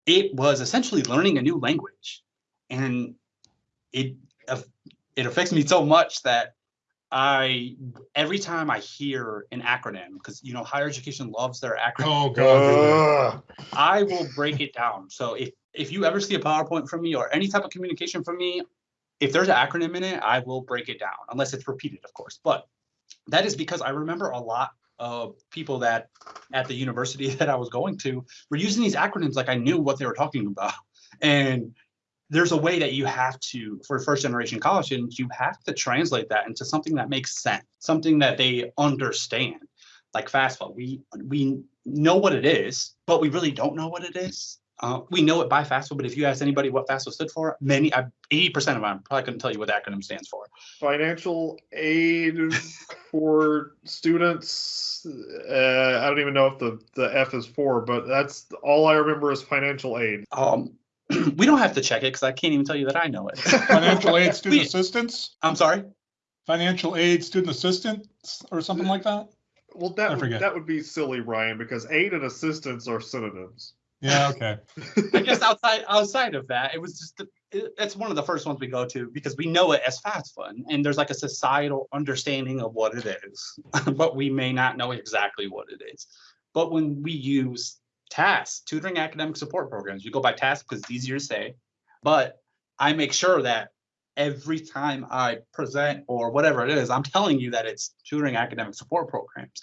it was essentially learning a new language. And it it affects me so much that I every time I hear an acronym because you know higher education loves their acronym. Oh god. Uh. I will break it down. So if if you ever see a PowerPoint from me or any type of communication from me, if there's an acronym in it, I will break it down unless it's repeated, of course. But that is because I remember a lot of people that at the university that I was going to were using these acronyms like I knew what they were talking about. And there's a way that you have to, for first generation college students, you have to translate that into something that makes sense, something that they understand. Like FAFSA, we we know what it is, but we really don't know what it is. Uh, we know it by FAFSA, but if you ask anybody what FAFSA stood for, many, eighty percent of them probably couldn't tell you what the acronym stands for. Financial aid for students. Uh, I don't even know if the the F is for, but that's all I remember is financial aid. Um, we don't have to check it because I can't even tell you that I know it. Financial aid student We- assistance, I'm sorry. financial aid student assistance or something like that. Well, that would, that would be silly, Ryan, because aid and assistance are synonyms. Yeah, okay. I guess outside outside of that, it was just it, it's one of the first ones we go to because we know it as FAFSA, and there's like a societal understanding of what it is, but we may not know exactly what it is. But when we use TASK, tutoring academic support programs, we go by TASK because it's easier to say, but I make sure that every time I present or whatever it is, I'm telling you that it's tutoring academic support programs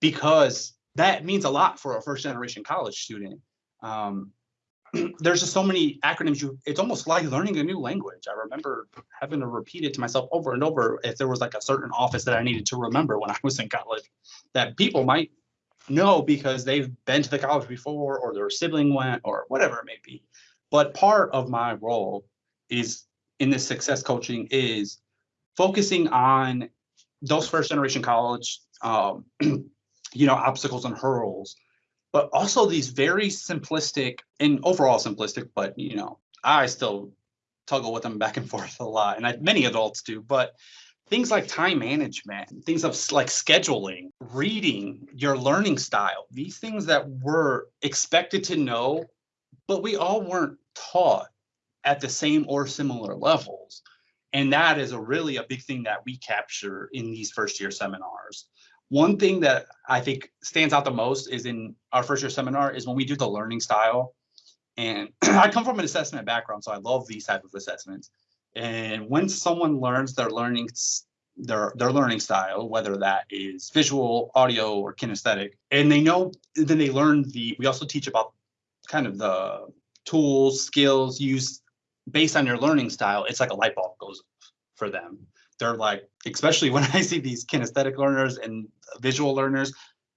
because that means a lot for a first generation college student. Um, there's just so many acronyms you it's almost like learning a new language i remember having to repeat it to myself over and over if there was like a certain office that i needed to remember when i was in college that people might know because they've been to the college before or their sibling went or whatever it may be but part of my role is in this success coaching is focusing on those first generation college um, you know obstacles and hurdles but also these very simplistic and overall simplistic, but you know, I still toggle with them back and forth a lot, and I, many adults do. But things like time management, things of like scheduling, reading, your learning style, these things that we're expected to know, but we all weren't taught at the same or similar levels. And that is a really a big thing that we capture in these first year seminars. One thing that I think stands out the most is in our first year seminar is when we do the learning style. And I come from an assessment background, so I love these type of assessments. And when someone learns their learning their their learning style, whether that is visual, audio, or kinesthetic, and they know, then they learn the. We also teach about kind of the tools, skills used based on your learning style. It's like a light bulb goes off for them they're like, especially when I see these kinesthetic learners and visual learners,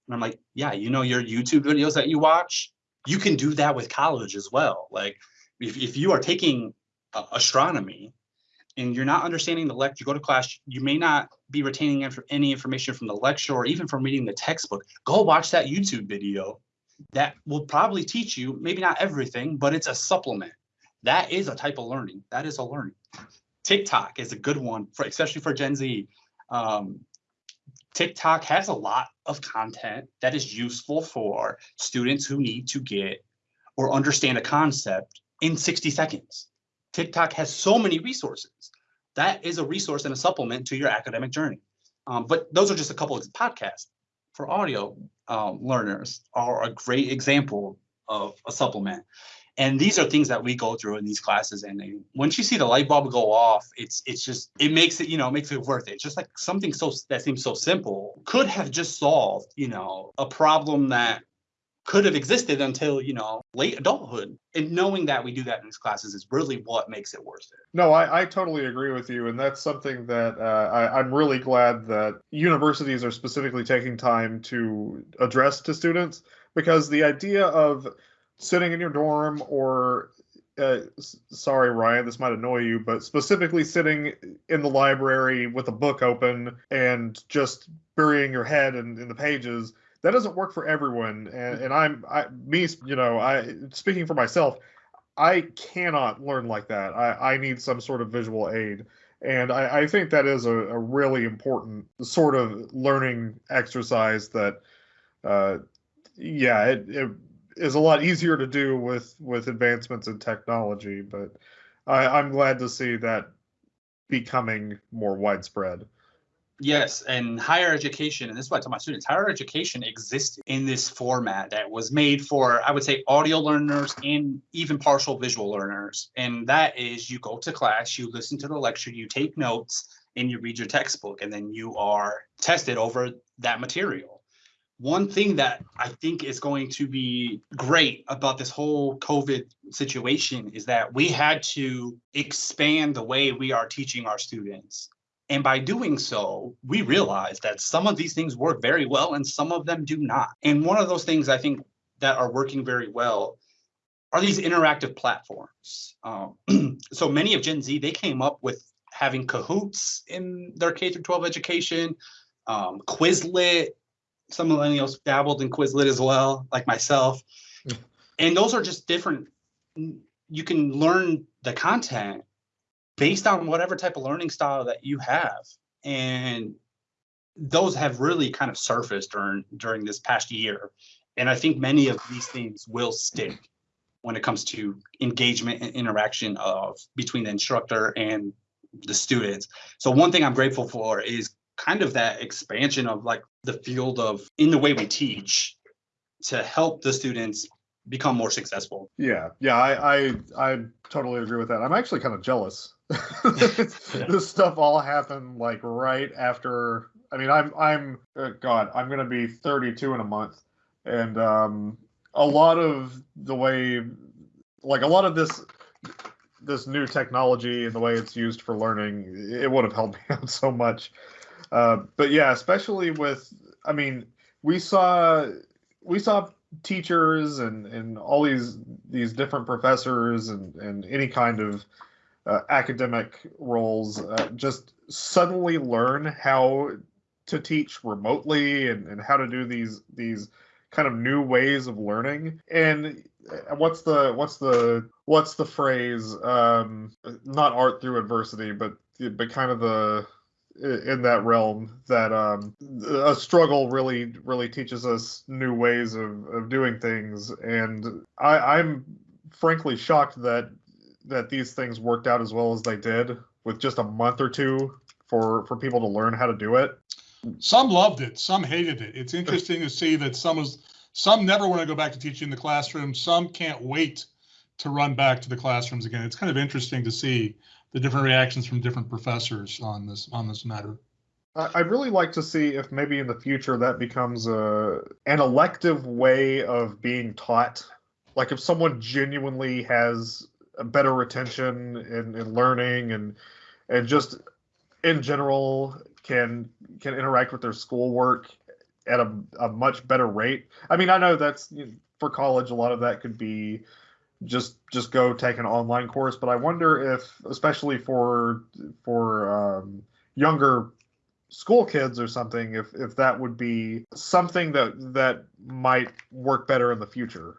and I'm like, yeah, you know, your YouTube videos that you watch, you can do that with college as well. Like, if, if you are taking uh, astronomy and you're not understanding the lecture, you go to class, you may not be retaining inf- any information from the lecture or even from reading the textbook. Go watch that YouTube video. That will probably teach you, maybe not everything, but it's a supplement. That is a type of learning. That is a learning. TikTok is a good one for especially for Gen Z. Um, TikTok has a lot of content that is useful for students who need to get or understand a concept in 60 seconds. TikTok has so many resources. That is a resource and a supplement to your academic journey. Um, but those are just a couple of podcasts for audio um, learners are a great example of a supplement. And these are things that we go through in these classes. And they, once you see the light bulb go off, it's it's just it makes it you know makes it worth it. It's just like something so that seems so simple could have just solved you know a problem that could have existed until you know late adulthood. And knowing that we do that in these classes is really what makes it worth it. No i, I totally agree with you and that's something that uh, I, i'm really glad that universities are specifically taking time to address to students because the idea of sitting in your dorm or uh, sorry ryan this might annoy you but specifically sitting in the library with a book open and just burying your head in, in the pages that doesn't work for everyone. And, and i'm I, me you know i speaking for myself i cannot learn like that. I, I need some sort of visual aid. And i, I think that is a, a really important sort of learning exercise that uh, yeah it, it is a lot easier to do with with advancements in technology but I, i'm glad to see that becoming more widespread Yes, and higher education, and this is what I tell my students, higher education exists in this format that was made for, I would say, audio learners and even partial visual learners. And that is you go to class, you listen to the lecture, you take notes, and you read your textbook, and then you are tested over that material. One thing that I think is going to be great about this whole COVID situation is that we had to expand the way we are teaching our students and by doing so, we realize that some of these things work very well and some of them do not. And one of those things I think that are working very well are these interactive platforms. Um, so many of Gen Z, they came up with having Kahoots in their K through 12 education, um, Quizlet. Some millennials dabbled in Quizlet as well, like myself. Hmm. and those are just different. You can learn the content based on whatever type of learning style that you have. And those have really kind of surfaced during during this past year. And I think many of these things will stick when it comes to engagement and interaction of between the instructor and the students. So one thing I'm grateful for is kind of that expansion of like the field of in the way we teach to help the students become more successful. Yeah, yeah, I I, I totally agree with that. I'm actually kind of jealous this stuff all happened like right after. I mean, I'm I'm uh, God, I'm gonna be 32 in a month, and um, a lot of the way, like a lot of this this new technology and the way it's used for learning, it would have helped me out so much. Uh, but yeah, especially with, I mean, we saw we saw teachers and and all these these different professors and and any kind of uh, academic roles uh, just suddenly learn how to teach remotely and, and how to do these these kind of new ways of learning. And uh, what's the what's the what's the phrase um not art through adversity but but kind of the in that realm that um a struggle really really teaches us new ways of of doing things and i i'm frankly shocked that that these things worked out as well as they did with just a month or two for for people to learn how to do it. Some loved it, some hated it. It's interesting to see that some was some never want to go back to teaching in the classroom. Some can't wait to run back to the classrooms again. It's kind of interesting to see the different reactions from different professors on this on this matter. I'd really like to see if maybe in the future that becomes a an elective way of being taught. Like if someone genuinely has a better retention and, learning and and just in general can can interact with their schoolwork at a, a much better rate. I mean, I know that's you know, for college. A lot of that could be just just go take an online course, but I wonder if, especially for for um, younger school kids or something, if if that would be something that that might work better in the future.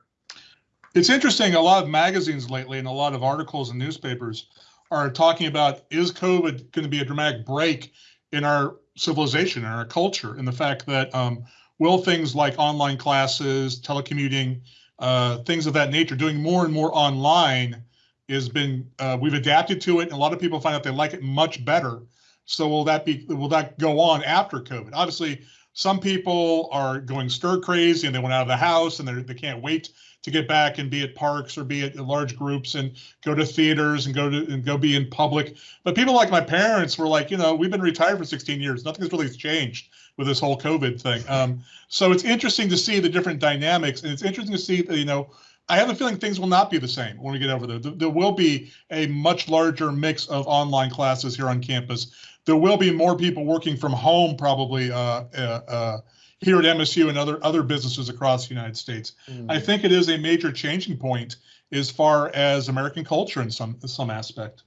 It's interesting. A lot of magazines lately and a lot of articles and newspapers are talking about is COVID going to be a dramatic break in our civilization and our culture and the fact that um, will things like online classes, telecommuting, uh, things of that nature, doing more and more online has been, uh, we've adapted to it. And a lot of people find out they like it much better. So will that be, will that go on after COVID? Obviously, some people are going stir crazy and they went out of the house and they can't wait to get back and be at parks or be at large groups and go to theaters and go to and go be in public. But people like my parents were like, you know, we've been retired for 16 years. Nothing's really changed with this whole COVID thing. Um, so it's interesting to see the different dynamics, and it's interesting to see, you know, I have a feeling things will not be the same when we get over there. There will be a much larger mix of online classes here on campus. There will be more people working from home, probably uh, uh, uh, here at MSU and other other businesses across the United States. Mm. I think it is a major changing point as far as American culture in some some aspect.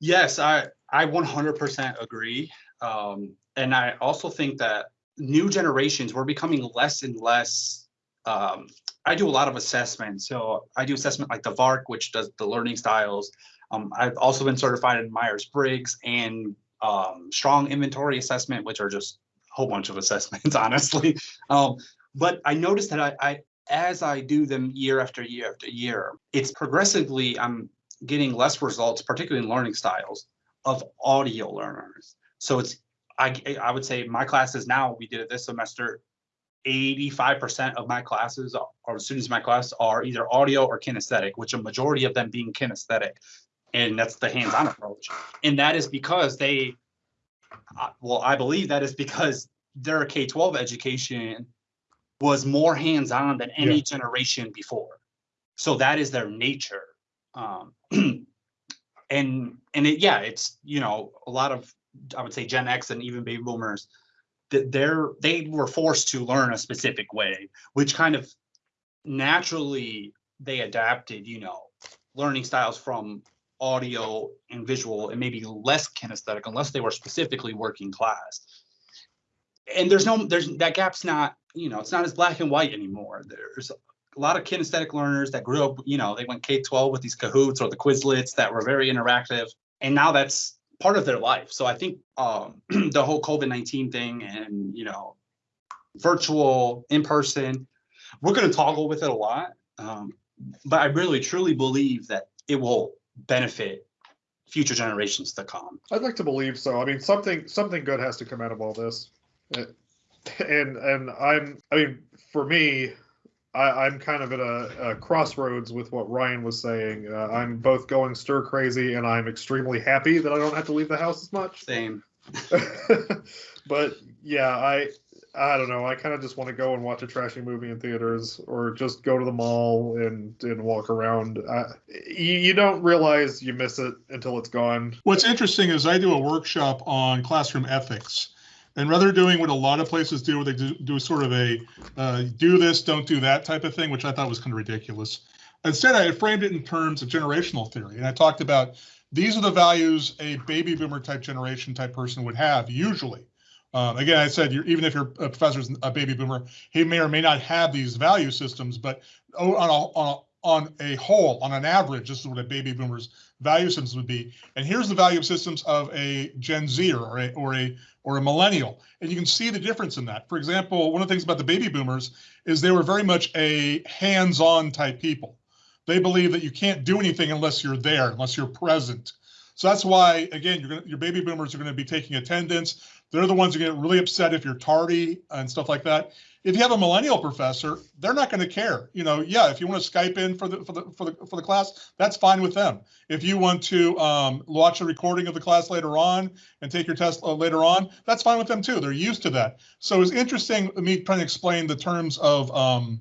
Yes, I I 100% agree. Um, and I also think that new generations, we're becoming less and less. Um, I do a lot of assessment. So I do assessment like the VARK, which does the learning styles. Um, I've also been certified in Myers Briggs and um, strong inventory assessment, which are just a whole bunch of assessments, honestly. Um, but I noticed that I, I, as I do them year after year after year, it's progressively I'm getting less results, particularly in learning styles of audio learners. So it's I, I would say my classes now, we did it this semester, 85% of my classes or students in my class are either audio or kinesthetic, which a majority of them being kinesthetic. And that's the hands-on approach. And that is because they, well, I believe that is because their K-12 education was more hands-on than any yeah. generation before. So that is their nature. Um, and and it, yeah, it's, you know, a lot of I would say Gen X and even baby boomers, that they're they were forced to learn a specific way, which kind of naturally they adapted, you know, learning styles from audio and visual and maybe less kinesthetic unless they were specifically working class. And there's no there's that gap's not, you know, it's not as black and white anymore. There's a lot of kinesthetic learners that grew up, you know, they went K-12 with these Kahoots or the Quizlets that were very interactive. And now that's part of their life. So I think um, the whole COVID 19 thing and, you know, virtual, in person, we're going to toggle with it a lot. Um, but I really truly believe that it will benefit future generations to come. I'd like to believe so. I mean, something something good has to come out of all this. And and I'm I mean, for me, I, am kind of at a, a, crossroads with what Ryan was saying. Uh, I'm both going stir crazy, and I'm extremely happy that I don't have to leave the house as much. Same. but yeah, I I don't know. I kind of just want to go and watch a trashy movie in theaters, or just go to the mall and and walk around. Uh, you, you don't realize you miss it until it's gone. What's interesting is I do a workshop on classroom ethics and rather doing what a lot of places do, where they do, do sort of a uh, do this, don't do that type of thing, which I thought was kind of ridiculous. Instead, I framed it in terms of generational theory. And I talked about these are the values a baby boomer type generation type person would have usually. Um, again, I said even if your professor's a baby boomer, he may or may not have these value systems, but on a, on on a whole, on an average, this is what a baby boomer's value systems would be. And here's the value systems of a Gen Z or a, or a or a millennial. And you can see the difference in that. For example, one of the things about the baby boomers is they were very much a hands-on type people. They believe that you can't do anything unless you're there, unless you're present. So that's why, again, gonna, your baby boomers are going to be taking attendance. They're the ones who get really upset if you're tardy and stuff like that if you have a millennial professor, they're not going to care. You know, yeah, if you want to Skype in for the for the for the for the class, that's fine with them. If you want to um, watch a recording of the class later on and take your test uh, later on, that's fine with them too. They're used to that. So it's interesting me trying to explain the terms of um,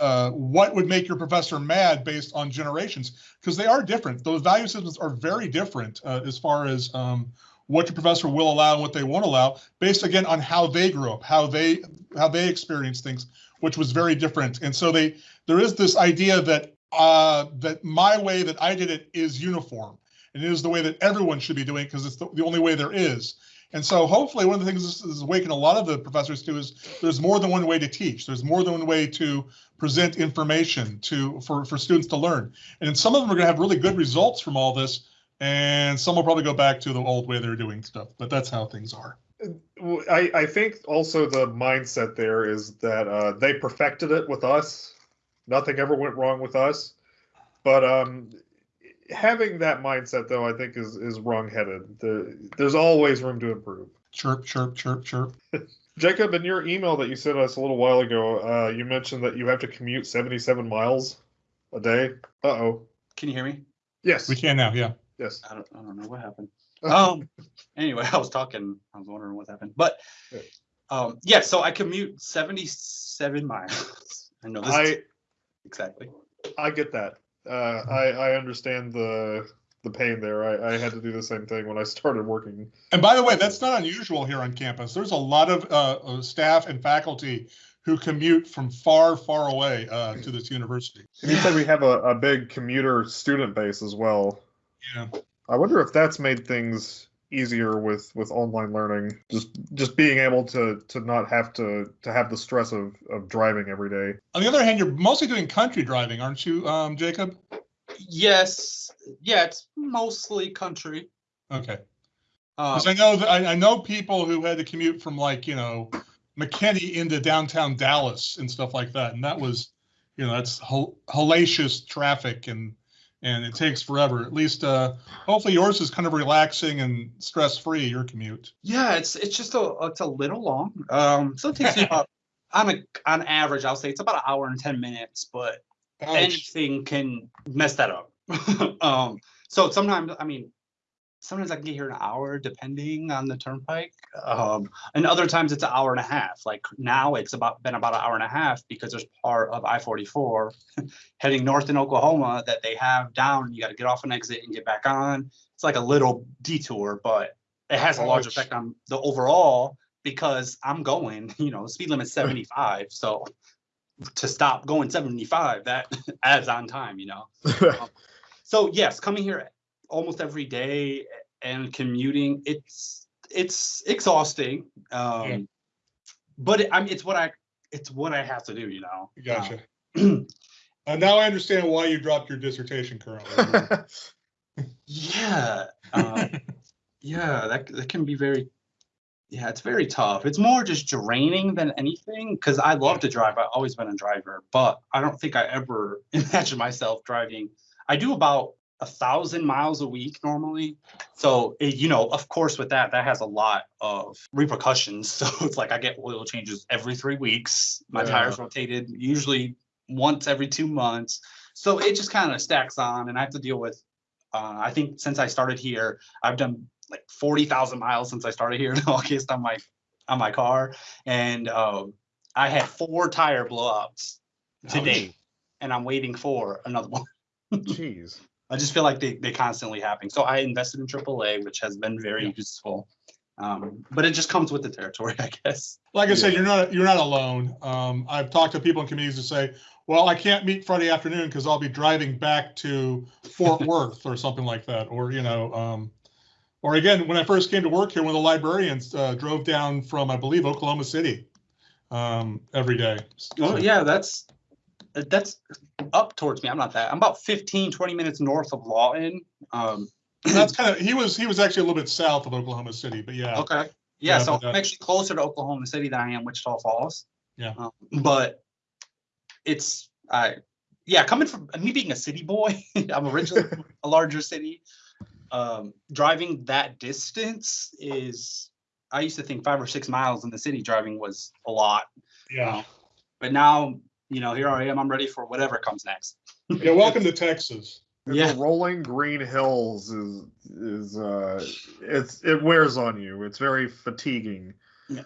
uh, what would make your professor mad based on generations because they are different. Those value systems are very different uh, as far as um, what your professor will allow and what they won't allow based again on how they grew up how they how they experience things which was very different and so they there is this idea that uh that my way that i did it is uniform and it is the way that everyone should be doing because it's the, the only way there is and so hopefully one of the things this is awakening a lot of the professors to is there's more than one way to teach. There's more than one way to present information to for, for students to learn. And some of them are going to have really good results from all this and some will probably go back to the old way they're doing stuff, but that's how things are. I, I think also the mindset there is that uh, they perfected it with us. Nothing ever went wrong with us. But um, having that mindset, though, I think is is wrongheaded. The, there's always room to improve. Chirp, chirp, chirp, chirp. Jacob, in your email that you sent us a little while ago, uh, you mentioned that you have to commute 77 miles a day. Uh oh. Can you hear me? Yes. We can now, yeah. Yes. I don't, I don't know what happened. Um, anyway, I was talking, I was wondering what happened, but, Yeah. um, yeah, so I commute seventy-seven miles. I know this is- I exactly. I get that. Uh, I I understand the the pain there. I, I had to do the same thing when I started working. And by the way, that's not unusual here on campus. There's a lot of uh, uh, staff and faculty who commute from far, far away uh, to this university. And you said we have a, a big commuter student base as well. Yeah. I wonder if that's made things easier with with online learning. Just just being able to to not have to to have the stress of of driving every day. On the other hand, you're mostly doing country driving, aren't you, um, Jacob? Yes, yeah, it's mostly country. Okay. Um, Because I know that I, I know people who had to commute from like, you know, McKinney into downtown Dallas and stuff like that. And that was, you know, that's hel- hellacious traffic and and it takes forever. At least uh hopefully yours is kind of relaxing and stress-free, your commute. yeah, it's, it's just a, it's a little long. Um, so it takes me about, on a, on average, I'll say it's about an hour and ten minutes, but Ouch. anything can mess that up. um, so sometimes, I mean, sometimes I can get here an hour depending on the turnpike. Um, and other times it's an hour and a half. Like now it's about been about an hour and a half because there's part of I-44 heading north in Oklahoma that they have down. You got to get off an exit and get back on. It's like a little detour, but it has a large Ouch. effect on the overall because I'm going, you know, speed limit's 75. So to stop going 75, that adds on time, you know. So yes, coming here almost every day and commuting, it's it's exhausting. Um, Yeah. but it, I mean, it's what I it's what I have to do, you know. Gotcha. Um, Uh, now I understand why you dropped your dissertation currently. yeah, um, yeah, that that can be very. Yeah, it's very tough. It's more just draining than anything because I love to drive. I've always been a driver, but I don't think I ever imagine myself driving. I do about a thousand miles a week normally. So, it, you know, of course, with that, that has a lot of repercussions. So it's like I get oil changes every three weeks. My Yeah. tires rotated usually once every two months. So it just kind of stacks on, and I have to deal with. Uh, I think since I started here, I've done like forty thousand miles since I started here in August on my on my car, and um, I had four tire blowups today, and I'm waiting for another one. Jeez. I just feel like they they constantly happen. So I invested in AAA, which has been very Yeah. useful. Um, but it just comes with the territory, I guess. Like I said, you're not you're not alone. Um, I've talked to people in communities who say, "Well, I can't meet Friday afternoon because I'll be driving back to Fort Worth or something like that." Or you know, um, or again, when I first came to work here, one of the librarians uh, drove down from, I believe, Oklahoma City um, every day. Oh yeah, that's that's up towards me. I'm not that. I'm about 15, 20 minutes north of Lawton. Um, That's kind of he was he was actually a little bit south of Oklahoma City, but yeah, Okay. Yeah, Yeah, so uh, I'm actually closer to Oklahoma City than I am Wichita Falls. Yeah. Um, but it's I yeah, coming from me being a city boy, I'm originally from a larger city. Um, driving that distance is I used to think five or six miles in the city driving was a lot. yeah, But now, you know, here I am, I'm ready for whatever comes next. yeah. Welcome to Texas. Yeah. The rolling green hills is is uh it's it wears on you. It's very fatiguing.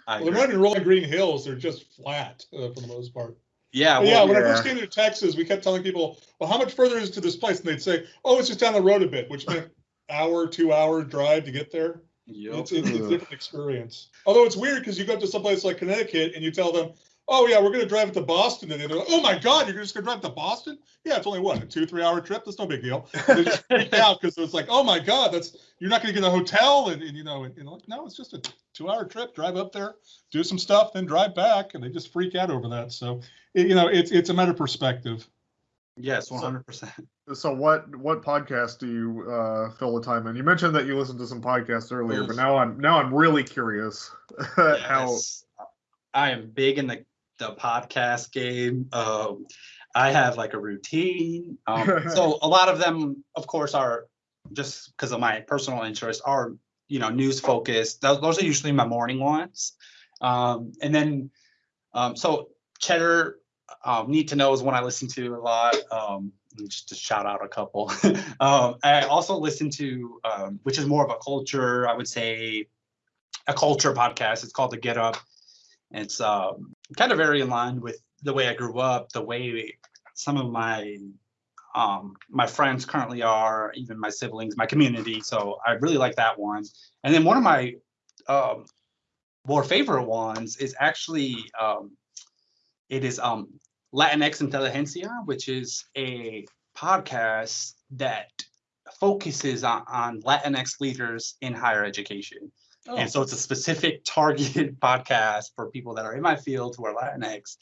I Well, they're not even rolling green hills; they're just flat uh, for the most part. yeah, But yeah, well, when I first came to Texas, we kept telling people, "Well, how much further is it to this place?" And they'd say, "Oh, it's just down the road a bit," which meant hour, two hour drive to get there. yup. It's, it's a different experience. Although it's weird because you go to someplace like Connecticut and you tell them, "Oh yeah, we're going to drive it to Boston," and they're like, "Oh my God, you're just going to drive to Boston?" Yeah, it's only what a two, three hour trip. That's no big deal. They just freak out because it's like, "Oh my God, that's you're not going to get a hotel," and, and you know, and, you know, like, no, it's just a two hour trip. Drive up there, do some stuff, then drive back, and they just freak out over that. So, it, you know, it's it's a matter of perspective. Yes, one hundred percent. So what what podcast do you uh, fill the time in? You mentioned that you listened to some podcasts earlier, but now I'm now I'm really curious how. I am big in the the podcast game. Um, I have like a routine. Um, so a lot of them, of course, are just because of my personal interest are you know news focused. Those, those are usually my morning ones. Um, and then um, so Cheddar um, Need to Know is one I listen to a lot. Um, just to shout out a couple. um, I also listen to, um, which is more of a culture, I would say, a culture podcast. It's called The Get Up. It's um, kind of very in line with the way I grew up, the way some of my um, my friends currently are, even my siblings, my community. So I really like that one. And then one of my um, more favorite ones is actually um, it is um, Latinx Intelligentsia, which is a podcast that focuses on, on Latinx leaders in higher education. Oh, And so it's a specific targeted podcast for people that are in my field who are Latinx.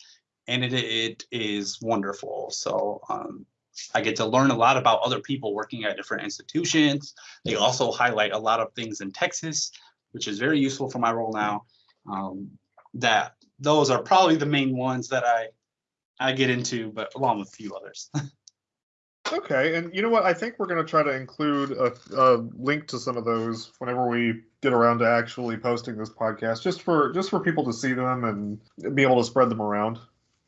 And it, it is wonderful. So um, I get to learn a lot about other people working at different institutions. They also highlight a lot of things in Texas, which is very useful for my role now. Um, that those are probably the main ones that I I get into, but along with a few others. Okay, and you know what? I think we're going to try to include a, a link to some of those whenever we get around to actually posting this podcast, just for just for people to see them and be able to spread them around.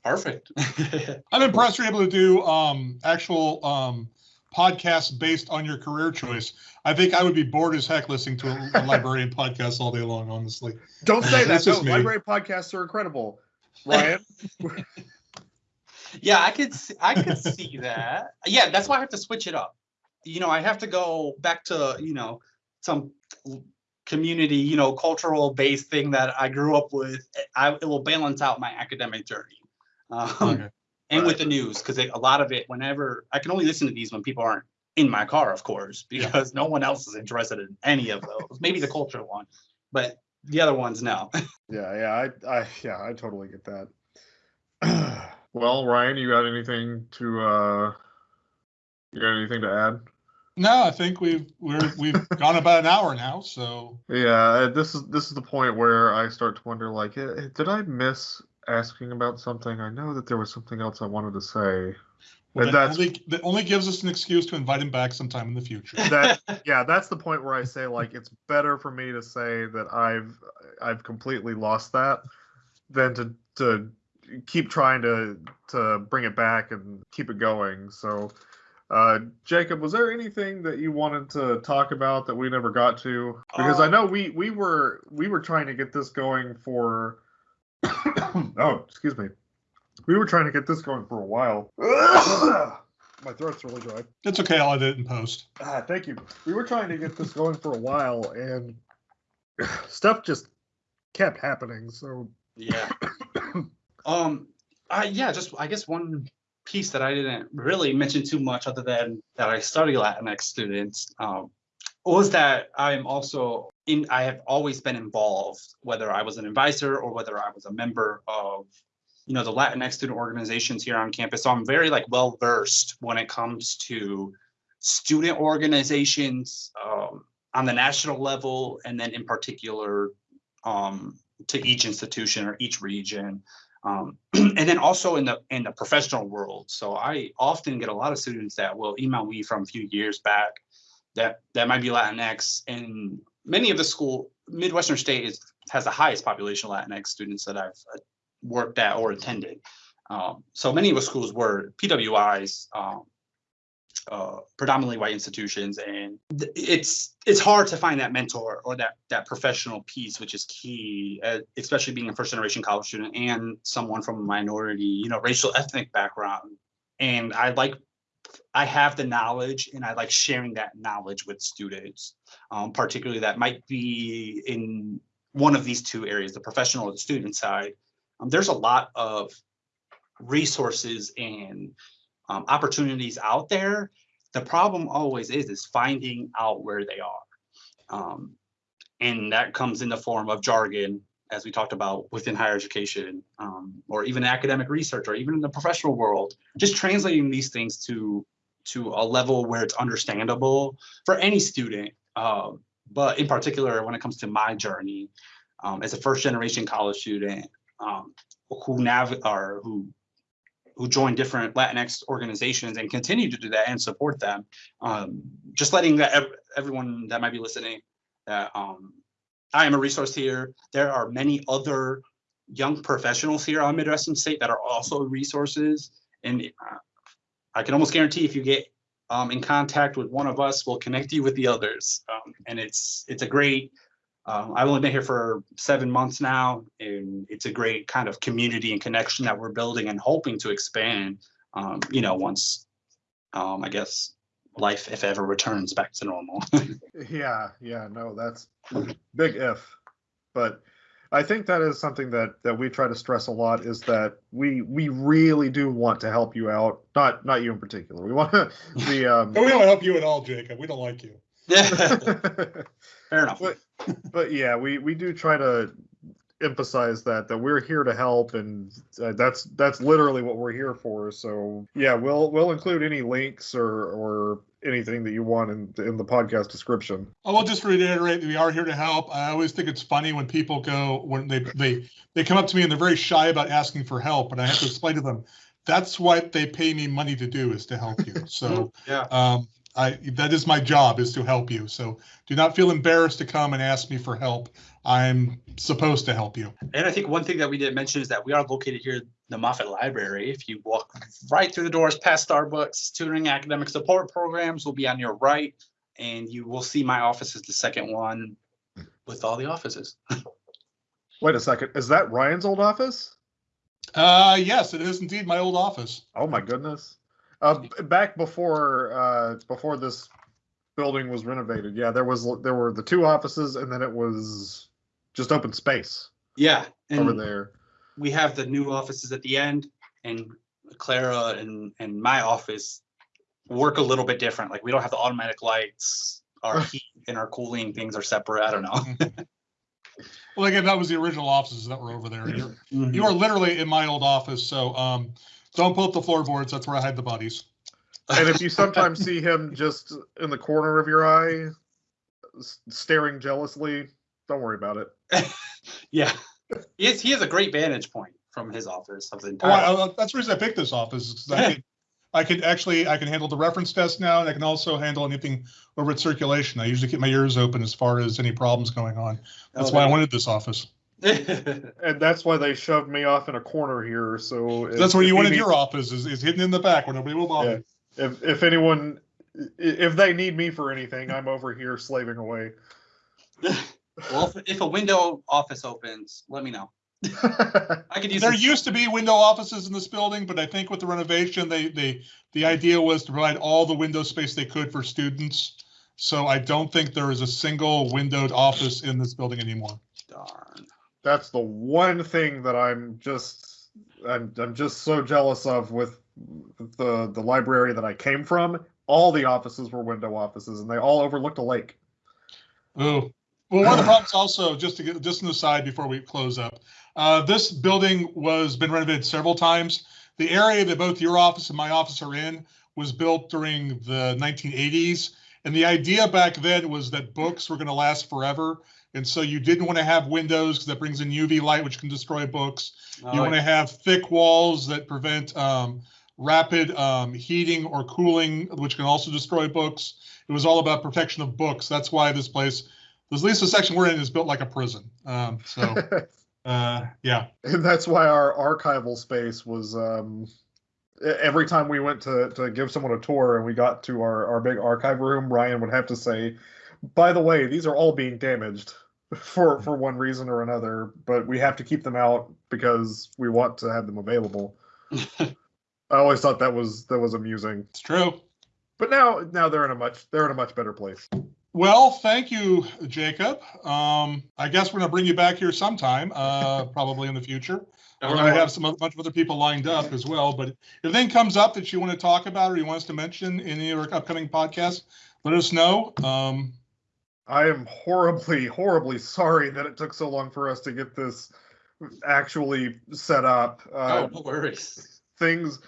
Perfect. I'm impressed you're able to do um, actual um, podcasts based on your career choice. I think I would be bored as heck listening to a, a librarian podcast all day long, honestly. Don't say that. That's No, just library podcasts are incredible. Ryan, Yeah, I could see, I could see that. Yeah, that's why I have to switch it up. You know, I have to go back to, you know, some community, you know, cultural based thing that I grew up with. I it will balance out my academic journey. Um, Okay. and with the news, because a lot of it, whenever I can only listen to these when people aren't in my car, of course, because no one else is interested in any of those. Maybe the cultural one, but the other ones, no. yeah, yeah, I, I, yeah, I totally get that. well, Ryan, you got anything to, uh, you got anything to add? No, I think we've we're we've gone about an hour now, so Yeah, uh, this is this is the point where I start to wonder, like, eh, eh, did I miss asking about something? I know that there was something else I wanted to say. well, And that that's only that only gives us an excuse to invite him back sometime in the future. that yeah, that's the point where I say like it's better for me to say that I've I've completely lost that than to to keep trying to to bring it back and keep it going. So uh Jacob, was there anything that you wanted to talk about that we never got to? Because I Um, know we we were we were trying to get this going for oh, excuse me. We were trying to get this going for a while. My throat's really dry. It's okay, I'll edit it in post. Ah, thank you. We were trying to get this going for a while, and stuff just kept happening. So, Yeah. Um. I yeah. Just I guess one piece that I didn't really mention too much, other than that I study Latinx students, um, was that I'm also in. I have always been involved, whether I was an advisor or whether I was a member of, you know, the Latinx student organizations here on campus. So I'm very like well versed when it comes to student organizations um, on the national level, and then in particular um, to each institution or each region. Um, and then also in the in the professional world. So I often get a lot of students that will email me from a few years back that that might be Latinx. And many of the school Midwestern State is has the highest population of Latinx students that I've uh, worked at or attended. Um, so many of the schools were PWIs, um, uh, predominantly white institutions, and th- it's it's hard to find that mentor or that that professional piece, which is key, uh, especially being a first generation college student and someone from a minority, you know, racial ethnic background. And I like, I have the knowledge, and I like sharing that knowledge with students, um, particularly that might be in one of these two areas, the professional or the student side. Um, there's a lot of resources and um, opportunities out there. The problem always is is finding out where they are, um, and that comes in the form of jargon as we talked about within higher education, um, or even academic research, or even in the professional world, just translating these things to to a level where it's understandable for any student. Um, but in particular, when it comes to my journey um, as a first generation college student um, who nav or who who join different Latinx organizations and continue to do that and support them. Um, just letting that ev- everyone that might be listening that um, I am a resource here. There are many other young professionals here on Midwestern State that are also resources, and uh, I can almost guarantee if you get um, in contact with one of us, we'll connect you with the others. Um, and it's it's a great. Um, I've only been here for seven months now, and it's a great kind of community and connection that we're building and hoping to expand. Um, you know, once um, I guess life, if ever, returns back to normal. Yeah, yeah, no, that's big if. But I think that is something that that we try to stress a lot is that we we really do want to help you out. Not not you in particular. We want to the um But we don't help you at all, Jacob. We don't like you. Yeah, fair enough. But- but yeah, we we do try to emphasize that that we're here to help and uh, that's that's literally what we're here for. So, yeah, we'll we'll include any links or or anything that you want in in the podcast description. I will just reiterate that we are here to help. I always think it's funny when people go when they they they come up to me and they're very shy about asking for help, and I have to explain to them that's what they pay me money to do is to help you. So Yeah. um, I that is my job is to help you. So do not feel embarrassed to come and ask me for help. I'm supposed to help you. And I think one thing that we didn't mention is that we are located here in the Moffett Library. If you walk right through the doors past Starbucks, tutoring academic support programs will be on your right. And you will see my office is the second one with all the offices. Wait a second, is that Ryan's old office? Uh, yes, it is indeed my old office. Oh my goodness. Uh, back before uh, before this building was renovated, yeah, there was there were the two offices, and then it was just open space Yeah. over there. we have the new offices at the end and Clara and, and my office work a little bit different. Like we don't have the automatic lights, our heat and our cooling things are separate. I don't know. Well, again, that was the original offices that were over there. You're, you are literally in my old office, so um, don't pull up the floorboards. That's where I hide the bodies. And if you sometimes see him just in the corner of your eye, staring jealously, don't worry about it. Yeah, he has, he has a great vantage point from his office of the Oh, entire. I, I- that's the reason I picked this office. is 'cause I could, I could actually, I can handle the reference desk now, and I can also handle anything over at circulation. I usually keep my ears open as far as any problems going on. Oh, that's Oh, why I wanted this office. And that's why they shoved me off in a corner here. So if- That's where you he wanted your office is, is hidden in the back where nobody will bother. If if anyone, if they need me for anything, I'm over here slaving away. well, if, if a window office opens, let me know. I could use. There some- used to be window offices in this building, but I think with the renovation, they, they, the idea was to provide all the window space they could for students. So I don't think there is a single windowed office in this building anymore. Darn. That's the one thing that I'm just I'm I'm just so jealous of with the the library that I came from. All the offices were window offices, and they all overlooked a lake. Oh, well, one of the problems also, just to get, just an aside before we close up, uh, this building was been renovated several times. The area that both your office and my office are in was built during the 1980s. And the idea back then was that books were going to last forever. And so you didn't want to have windows because that brings in UV light, which can destroy books. You Oh, want to have thick walls that prevent um, rapid um, heating or cooling, which can also destroy books. It was all about protection of books. That's why this place, at least the section we're in, is built like a prison. Um, so, uh, yeah. and that's why our archival space was um every time we went to to give someone a tour and we got to our our big archive room ryan would have to say by the way these are all being damaged for for one reason or another but we have to keep them out because we want to have them available i always thought that was that was amusing It's true. but now now they're in a much they're in a much better place Well, thank you, Jacob. Um, I guess we're going to bring you back here sometime, uh, probably in the future. We're going to have some, a bunch of other people lined up as well, but if anything comes up that you want to talk about or you want us to mention in your upcoming podcast, let us know. Um, I am horribly, horribly sorry that it took so long for us to get this actually set up. Uh, Oh, no worries. things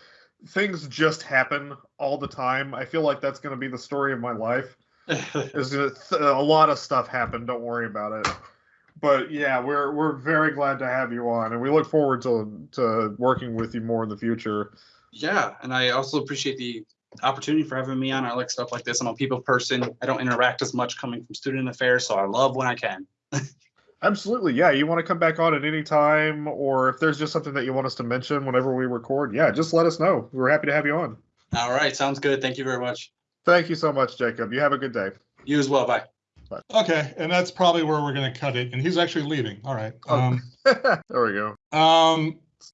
things just happen all the time. I feel like that's going to be the story of my life. Is a lot of stuff happened. Don't worry about it. But yeah, we're we're very glad to have you on, and we look forward to to working with you more in the future. Yeah, and I also appreciate the opportunity for having me on. I like stuff like this. I'm a people person. I don't interact as much coming from student affairs, so I love when I can. Absolutely, yeah. You want to come back on at any time, or if there's just something that you want us to mention whenever we record, yeah, just let us know. We're happy to have you on. All right, sounds good. Thank you very much. Thank you so much, Jacob. You have a good day. You as well. Bye. Bye. Okay, and that's probably where we're gonna cut it, and he's actually leaving. All right. Oh. Um, there we go. um,